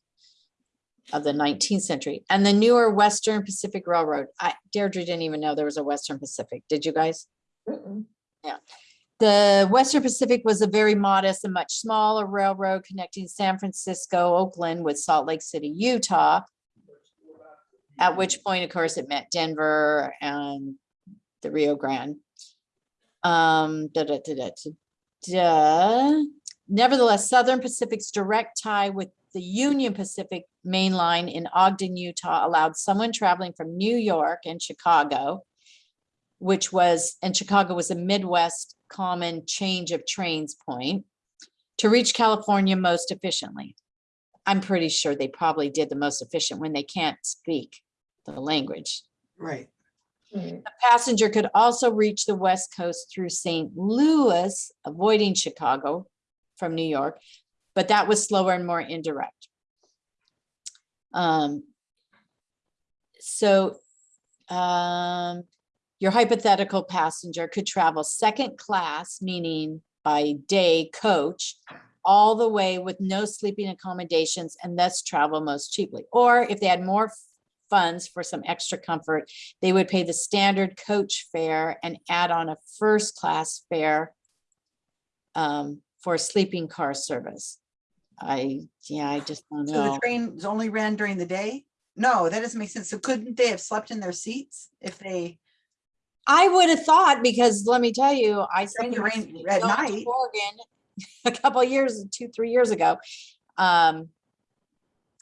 of the 19th century, and the newer Western Pacific Railroad. I, Deirdre didn't even know there was a Western Pacific. Did you guys? Mm-mm. The Western Pacific was a very modest and much smaller railroad connecting San Francisco, Oakland with Salt Lake City, Utah. At which point, of course, it met Denver and the Rio Grande. Um, da, da, da, da, da, da. Nevertheless, Southern Pacific's direct tie with the Union Pacific Main Line in Ogden, Utah allowed someone traveling from New York and Chicago which was, and Chicago was a Midwest common change of trains point to reach California most efficiently. I'm pretty sure they probably did the most efficient when they can't speak the language. Right. The passenger could also reach the West Coast through St. Louis, avoiding Chicago from New York, but that was slower and more indirect. Um, so, um, your hypothetical passenger could travel second class, meaning by day coach, all the way with no sleeping accommodations and thus travel most cheaply. Or if they had more f- funds for some extra comfort, they would pay the standard coach fare and add on a first class fare um, for sleeping car service. I, yeah, I just don't know. So the know. train only ran during the day? No, that doesn't make sense. So couldn't they have slept in their seats if they, I would have thought, because let me tell you, I spent at night. Oregon a couple of years, two, three years ago. Um,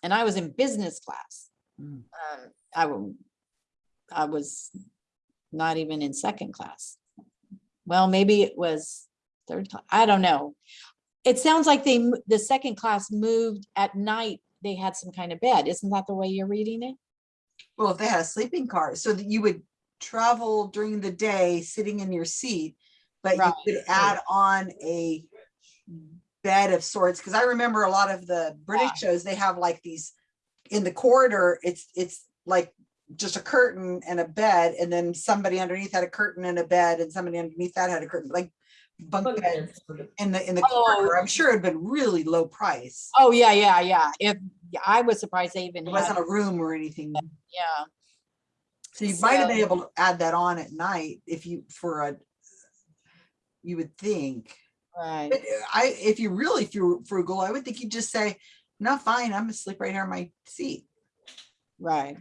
and I was in business class. Mm. Um, I, wa- I was not even in second class. Well, maybe it was third, cla- I don't know. It sounds like they, the second class moved at night. They had some kind of bed. Isn't that the way you're reading it? Well, if they had a sleeping car, so that you would travel during the day, sitting in your seat, but you could add on a bed of sorts, because I remember a lot of the British shows, they have like these, in the corridor, it's, it's like just a curtain and a bed, and then somebody underneath had a curtain and a bed, and somebody underneath that had a curtain, like bunk Bunk bed beds in the, in the Oh. corridor. I'm sure it'd been really low price. Oh, yeah, yeah, yeah. If, yeah, I was surprised they even It had, wasn't a room or anything. yeah. So you might have been So- able to add that on at night if you, for a, you would think. Right. But uh, I, if you're really fru- frugal, I would think you'd just say, no, fine, I'm gonna sleep right here in my seat. Right.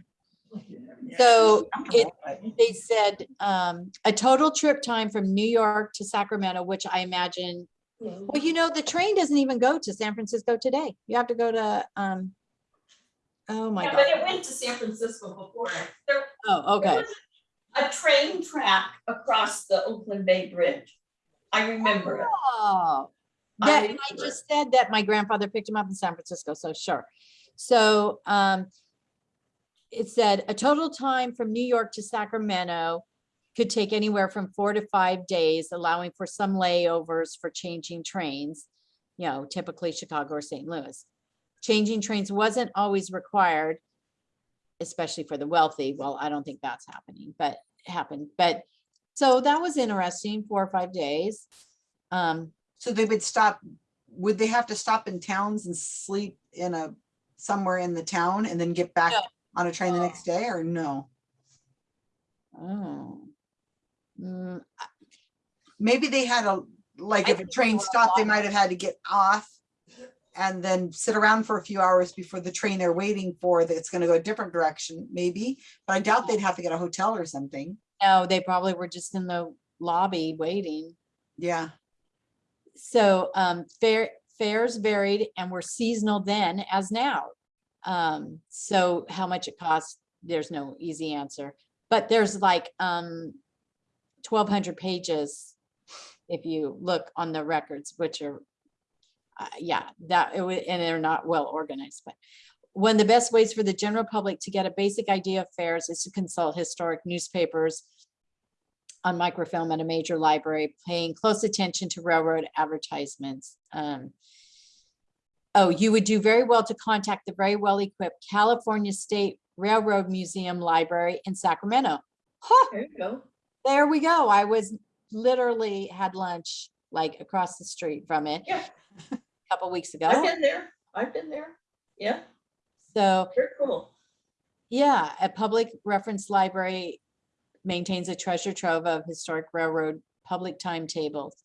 So it, they said, um, a total trip time from New York to Sacramento, which I imagine, well, you know, the train doesn't even go to San Francisco today. You have to go to, um, oh my Yeah, God. but it went to San Francisco before. There, Oh, there okay. was a train track across the Oakland Bay Bridge. I remember it. Oh, I that, I it. just said that my grandfather picked him up in San Francisco, so sure. So, um, it said a total time from New York to Sacramento could take anywhere from four to five days, allowing for some layovers for changing trains, you know, typically Chicago or St. Louis. Changing trains wasn't always required, especially for the wealthy. Well, I don't think that's happening, but it happened. But, so that was interesting, four or five days. Um, So they would stop, would they have to stop in towns and sleep in a, somewhere in the town and then get back No. on a train the next day or no? Oh. Mm, Maybe they had a, like I if a think they train were stopped, they off. might have had to get off and then sit around for a few hours before the train they're waiting for that's gonna go a different direction, maybe. But I doubt they'd have to get a hotel or something. No, they probably were just in the lobby waiting. Yeah, So um fare fares varied and were seasonal then as now. Um, so how much it costs, there's no easy answer, but there's like um twelve hundred pages. If you look on the records, which are, uh, yeah, that and they're not well organized, but one of the best ways for the general public to get a basic idea of fares is to consult historic newspapers on microfilm at a major library, paying close attention to railroad advertisements. Um, Oh, you would do very well to contact the very well-equipped California State Railroad Museum Library in Sacramento. Huh, There you go. there we go. I was literally had lunch like across the street from it Yeah, a couple weeks ago. I've been there. I've been there. Yeah, So very cool. Yeah, a public reference library maintains a treasure trove of historic railroad public timetables.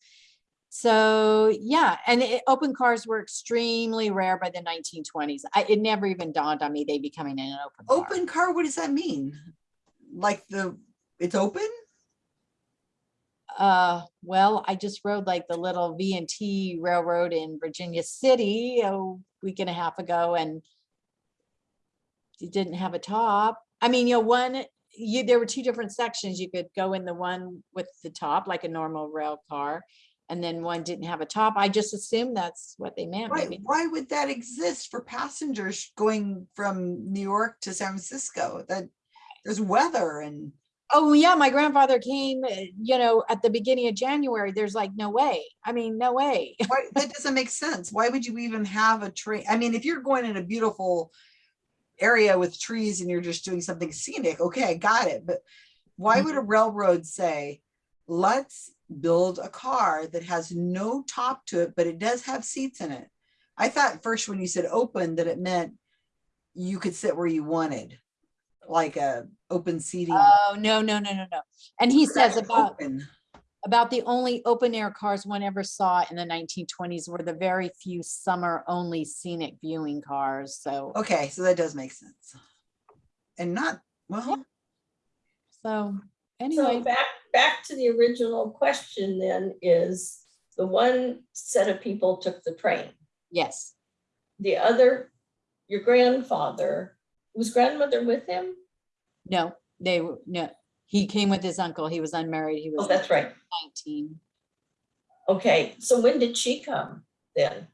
So, yeah, and it, open cars were extremely rare by the nineteen twenties. I, it never even dawned on me they'd be coming in an open car. open car, what does that mean? Like the, it's open? Uh, well, I just rode like the little V and T railroad in Virginia City a week and a half ago and it didn't have a top. I mean, you know, one, you, there were two different sections. You could go in the one with the top, like a normal rail car. And then one didn't have a top. I just assumed that's what they meant, Why, maybe. why would that exist for passengers going from New York to San Francisco? That, there's weather and, Oh, yeah, my grandfather came, uh, you know, at the beginning of January. There's like, no way. I mean, no way. why, that doesn't make sense. Why would you even have a train? I mean, if you're going in a beautiful area with trees and you're just doing something scenic, okay, I got it. But why would a mm-hmm. railroad say, let's build a car that has no top to it, but it does have seats in it? I thought first when you said open that it meant you could sit where you wanted, like a open seating. Oh, no, no, no, no, no. And he says about, open. About the only open air cars one ever saw in the nineteen twenties were the very few summer only scenic viewing cars. So, Okay, so that does make sense. And not, well, so So anyway, back, back to the original question then is the one set of people took the train. Yes, The other, your grandfather, was grandmother with him? no, they, were no, he came with his uncle. He was unmarried. He Oh, was that's right. nineteen. Okay, so when did she come then?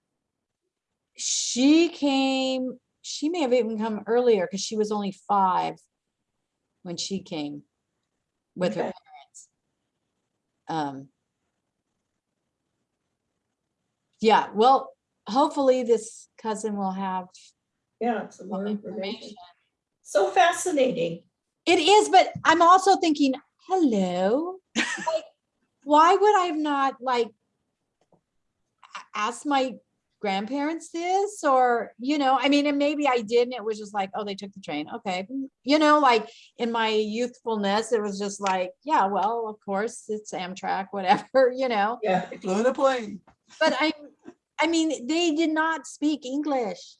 She came, she may have even come earlier because she was only five when she came with her parents. Um. Yeah, well, hopefully this cousin will have Yeah, some more information. information. So fascinating. It is, but I'm also thinking, hello. like, Why would I have not like asked my grandparents this or, you know, I mean, and maybe I did and it was just like, oh, they took the train. Okay. You know, like in my youthfulness, it was just like, yeah, well, of course, it's Amtrak, whatever, you know. Yeah. They flew in a plane. But I, I mean, they did not speak English.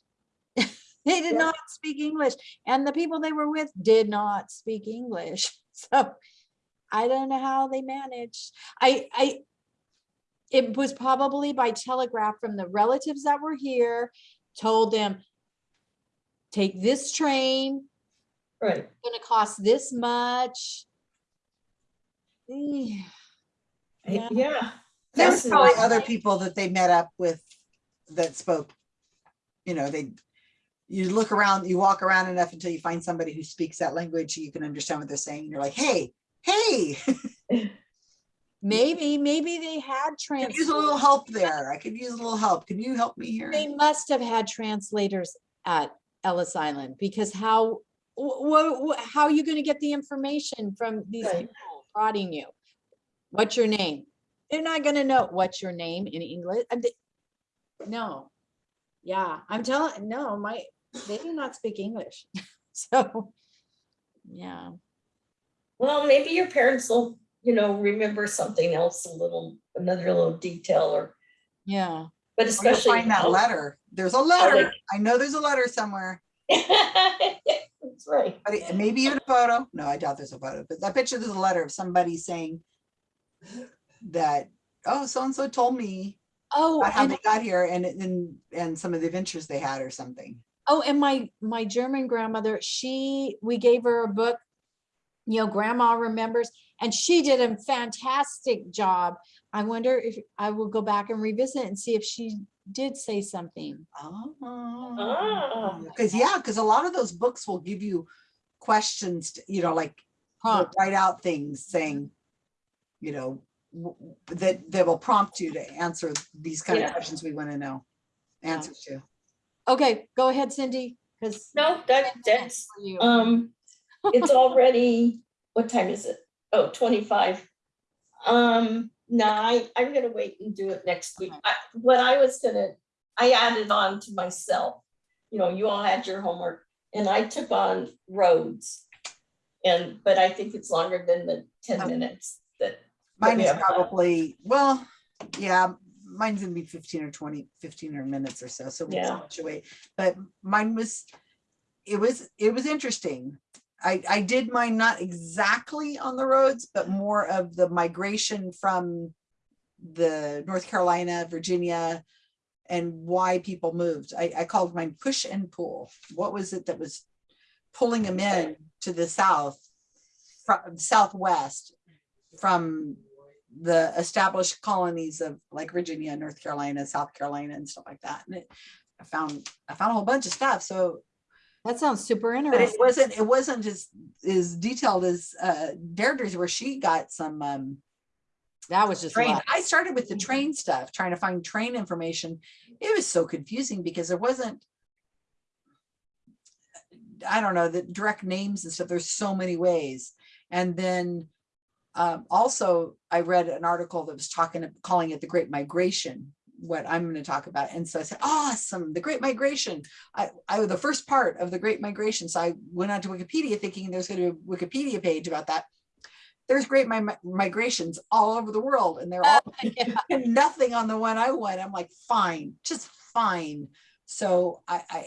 They did Yeah. not speak English and the people they were with did not speak English. So I don't know how they managed. I, I, it was probably by telegraph from the relatives that were here, told them, take this train, Right. gonna cost this much. Eh, Yeah. Yeah. There was probably other people that they met up with that spoke, you know, they, you look around, you walk around enough until you find somebody who speaks that language, you can understand what they're saying. You're like, hey, hey, Maybe, maybe they had could use a little translators. help there. I could use a little help. Can you help me here? They must have had translators at Ellis Island because how, how are you gonna get the information from these people prodding you? What's your name? They're not gonna know what's your name in English. No. Yeah, I'm telling, no, my, they do not speak English. So, yeah, Well, maybe your parents will, you know, remember something else, a little, another little detail or, yeah. but especially. Find that letter. There's a they- letter. I know there's a letter somewhere, That's right. but it- maybe even a photo. No, I doubt there's a photo, but I bet you there's a letter of somebody saying that, oh, so-and-so told me Oh, about how and they got here and, and, and some of the adventures they had or something. Oh, and my, my German grandmother, she, we gave her a book, you know, grandma remembers, and she did a fantastic job. I wonder if I will go back and revisit and see if she did say something. Oh. Ah. Because, yeah, because a lot of those books will give you questions, to- you know, like they'll write out things saying, you know, w- w- that, that will prompt you to answer these kind of questions we want to know answers to. Okay, go ahead, Cindy, because. No, that, that's, um, it's already, what time is it? Oh, 25. Um, no, I, I'm gonna wait and do it next week. Okay. I, what I was gonna, I added on to myself. You know, you all had your homework and I took on roads. And, but I think it's longer than the ten Oh. minutes that, Mine we is have time. probably, well, yeah, mine's gonna be fifteen or 20, 15 or minutes or so, so we Yeah. wait. But mine was, it was, it was interesting. I, I did mine not exactly on the roads, but more of the migration from the North Carolina, Virginia, and why people moved. I, I called mine push and pull. What was it that was pulling them in to the south, from southwest, from the established colonies of like Virginia, North Carolina, South Carolina and stuff like that. And it, I found, I found a whole bunch of stuff. So, That sounds super interesting. but it wasn't, it wasn't as, as detailed as uh Deirdre's where she got some um That was just. train. I started with the train stuff, trying to find train information. It was so confusing because there wasn't I don't know, the direct names and stuff. There's so many ways. And then um, also I read an article that was talking, calling it the Great Migration, what I'm going to talk about. And so I said, awesome, the Great Migration. I, I was the first part of the Great Migration. So I went on to Wikipedia thinking there's going to be a Wikipedia page about that. There's great mi- migrations all over the world and they're all Yeah. nothing on the one I went. I'm like, fine, just fine. So I, I,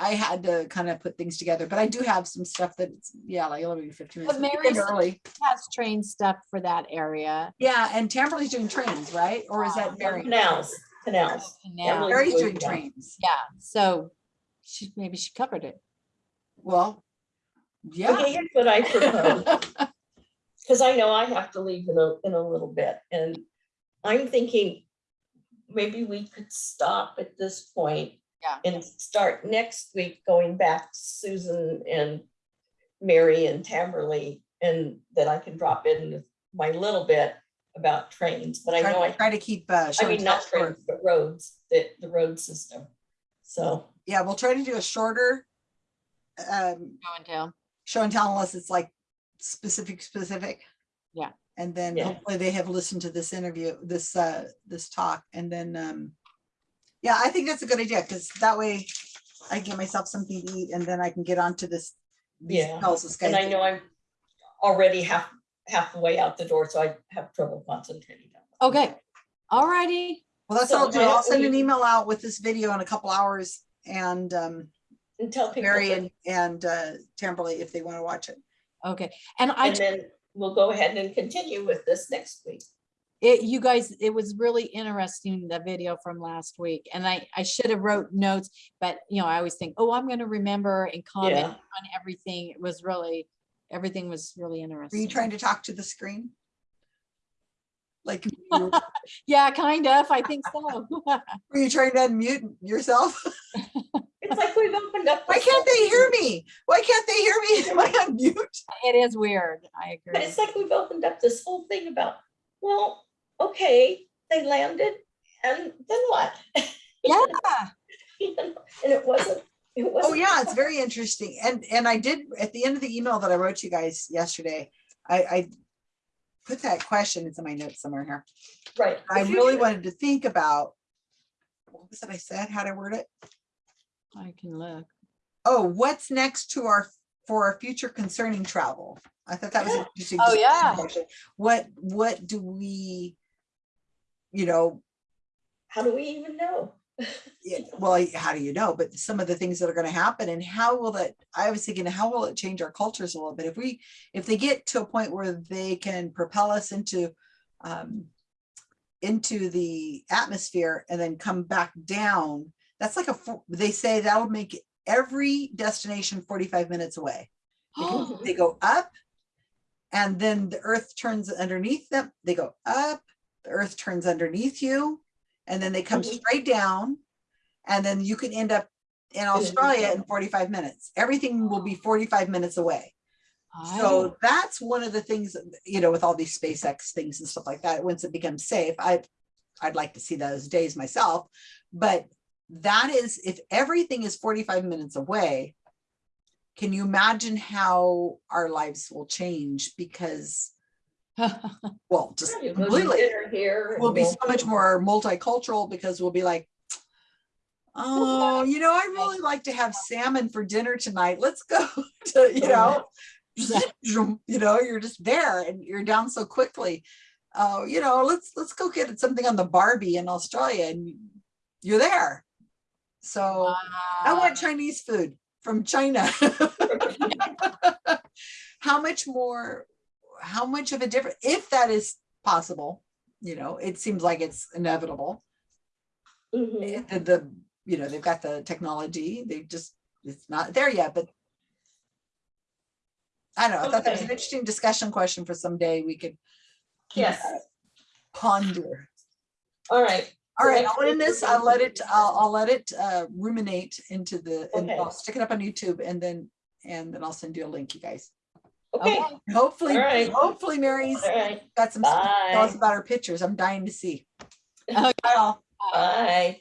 I had to kind of put things together, but I do have some stuff that's, yeah, like eleven, fifteen But minutes. Mary's- Early. Has trained stuff for that area. Yeah, and Tamberly's doing trains, right? Or is that Mary? Canals, canals. Canal. Emily- Mary's doing yeah. trains. Yeah, so she, maybe she covered it. Well, yeah. Okay, here's what I propose. because I know I have to leave in a, in a little bit, and I'm thinking maybe we could stop at this point Yeah. And start next week going back to Susan and Mary and Tamberly, and that I can drop in my little bit about trains, but I know Try I, try to keep, uh, I mean, not tell short. trains, but roads, the, the road system. So, Yeah, we'll try to do a shorter, um, Show and tell. show and tell unless it's like specific, specific. Yeah. And then Yeah. hopefully they have listened to this interview, this, uh, this talk, and then, um, yeah, I think that's a good idea, because that way I can get myself something to eat and then I can get onto this. these Yeah, calls with and I Skype. know I'm already half, half the way out the door, so I have trouble concentrating. Okay, all righty. Well, that's so all I'll do. why I'll send an email out with this video in a couple hours and, um, And tell people, Mary that- and, and, uh, Tamberly if they want to watch it. Okay, and I, and then we'll go ahead and continue with this next week. It, you guys, it was really interesting, the video from last week. And I, I should have wrote notes, but you know, I always think, oh, I'm gonna remember and comment Yeah. on everything. It was really, everything was really Were interesting. you trying to talk to the screen? Like, Yeah, kind of, I think so. were you trying to unmute yourself? It's like we've opened up. Why can't they hear me? Why can't they hear me? Am I on mute? It is weird, I agree But agree. it's like we've opened up this whole thing about, well, okay, they landed, and then what? Yeah, And it wasn't, it wasn't. Oh, yeah, it's very interesting. And, and I did, at the end of the email that I wrote to you guys yesterday, I, I put that question, it's in my notes somewhere here. Right. I really wanted to think about, what was it I said? How'd I word it? I can look. Oh, what's next to our, for our future concerning travel? I thought that was an interesting. Oh, yeah. What, what do we, you know, How do we even know? yeah, well, how do you know? But some of the things that are gonna happen and how will that, I was thinking, how will it change our cultures a little bit? If we, if they get to a point where they can propel us into, um, into the atmosphere and then come back down, that's like a, they say that'll make every destination forty-five minutes away. They go up and then the earth turns underneath them. They go up, the earth turns underneath you, and then they come Mhm. straight down. And then you can end up in Australia in forty-five minutes. Everything will be forty-five minutes away. I- So that's one of the things, you know, with all these SpaceX things and stuff like that, once it becomes safe, I, I'd like to see those days myself. But that is, if everything is forty-five minutes away, can you imagine how our lives will change? Because, well, just You completely, here. we'll be so much more multicultural because we'll be like, oh, you know, I'd really like to have salmon for dinner tonight. Let's go to, you know, you know, you're just there and you're down so quickly. Oh, you know, let's, let's go get something on the Barbie in Australia and you're there. So I want Chinese food from China. How much more, how much of a difference, if that is possible, you know, it seems like it's inevitable. Mhm. The, the, you know, they've got the technology, they just, it's not there yet, but I don't know, I thought that was an interesting discussion question for someday we could Yes, ponder. all right. All right, I'll end this, I'll let it, I'll. I'll let it uh, ruminate into the, and Okay. I'll stick it up on YouTube and then, and then I'll send you a link, you guys. Okay, Okay. Hopefully, All right. hopefully Mary's all right, got some stuff to tell us Bye. about her pictures. I'm dying to see. Okay. Bye bye.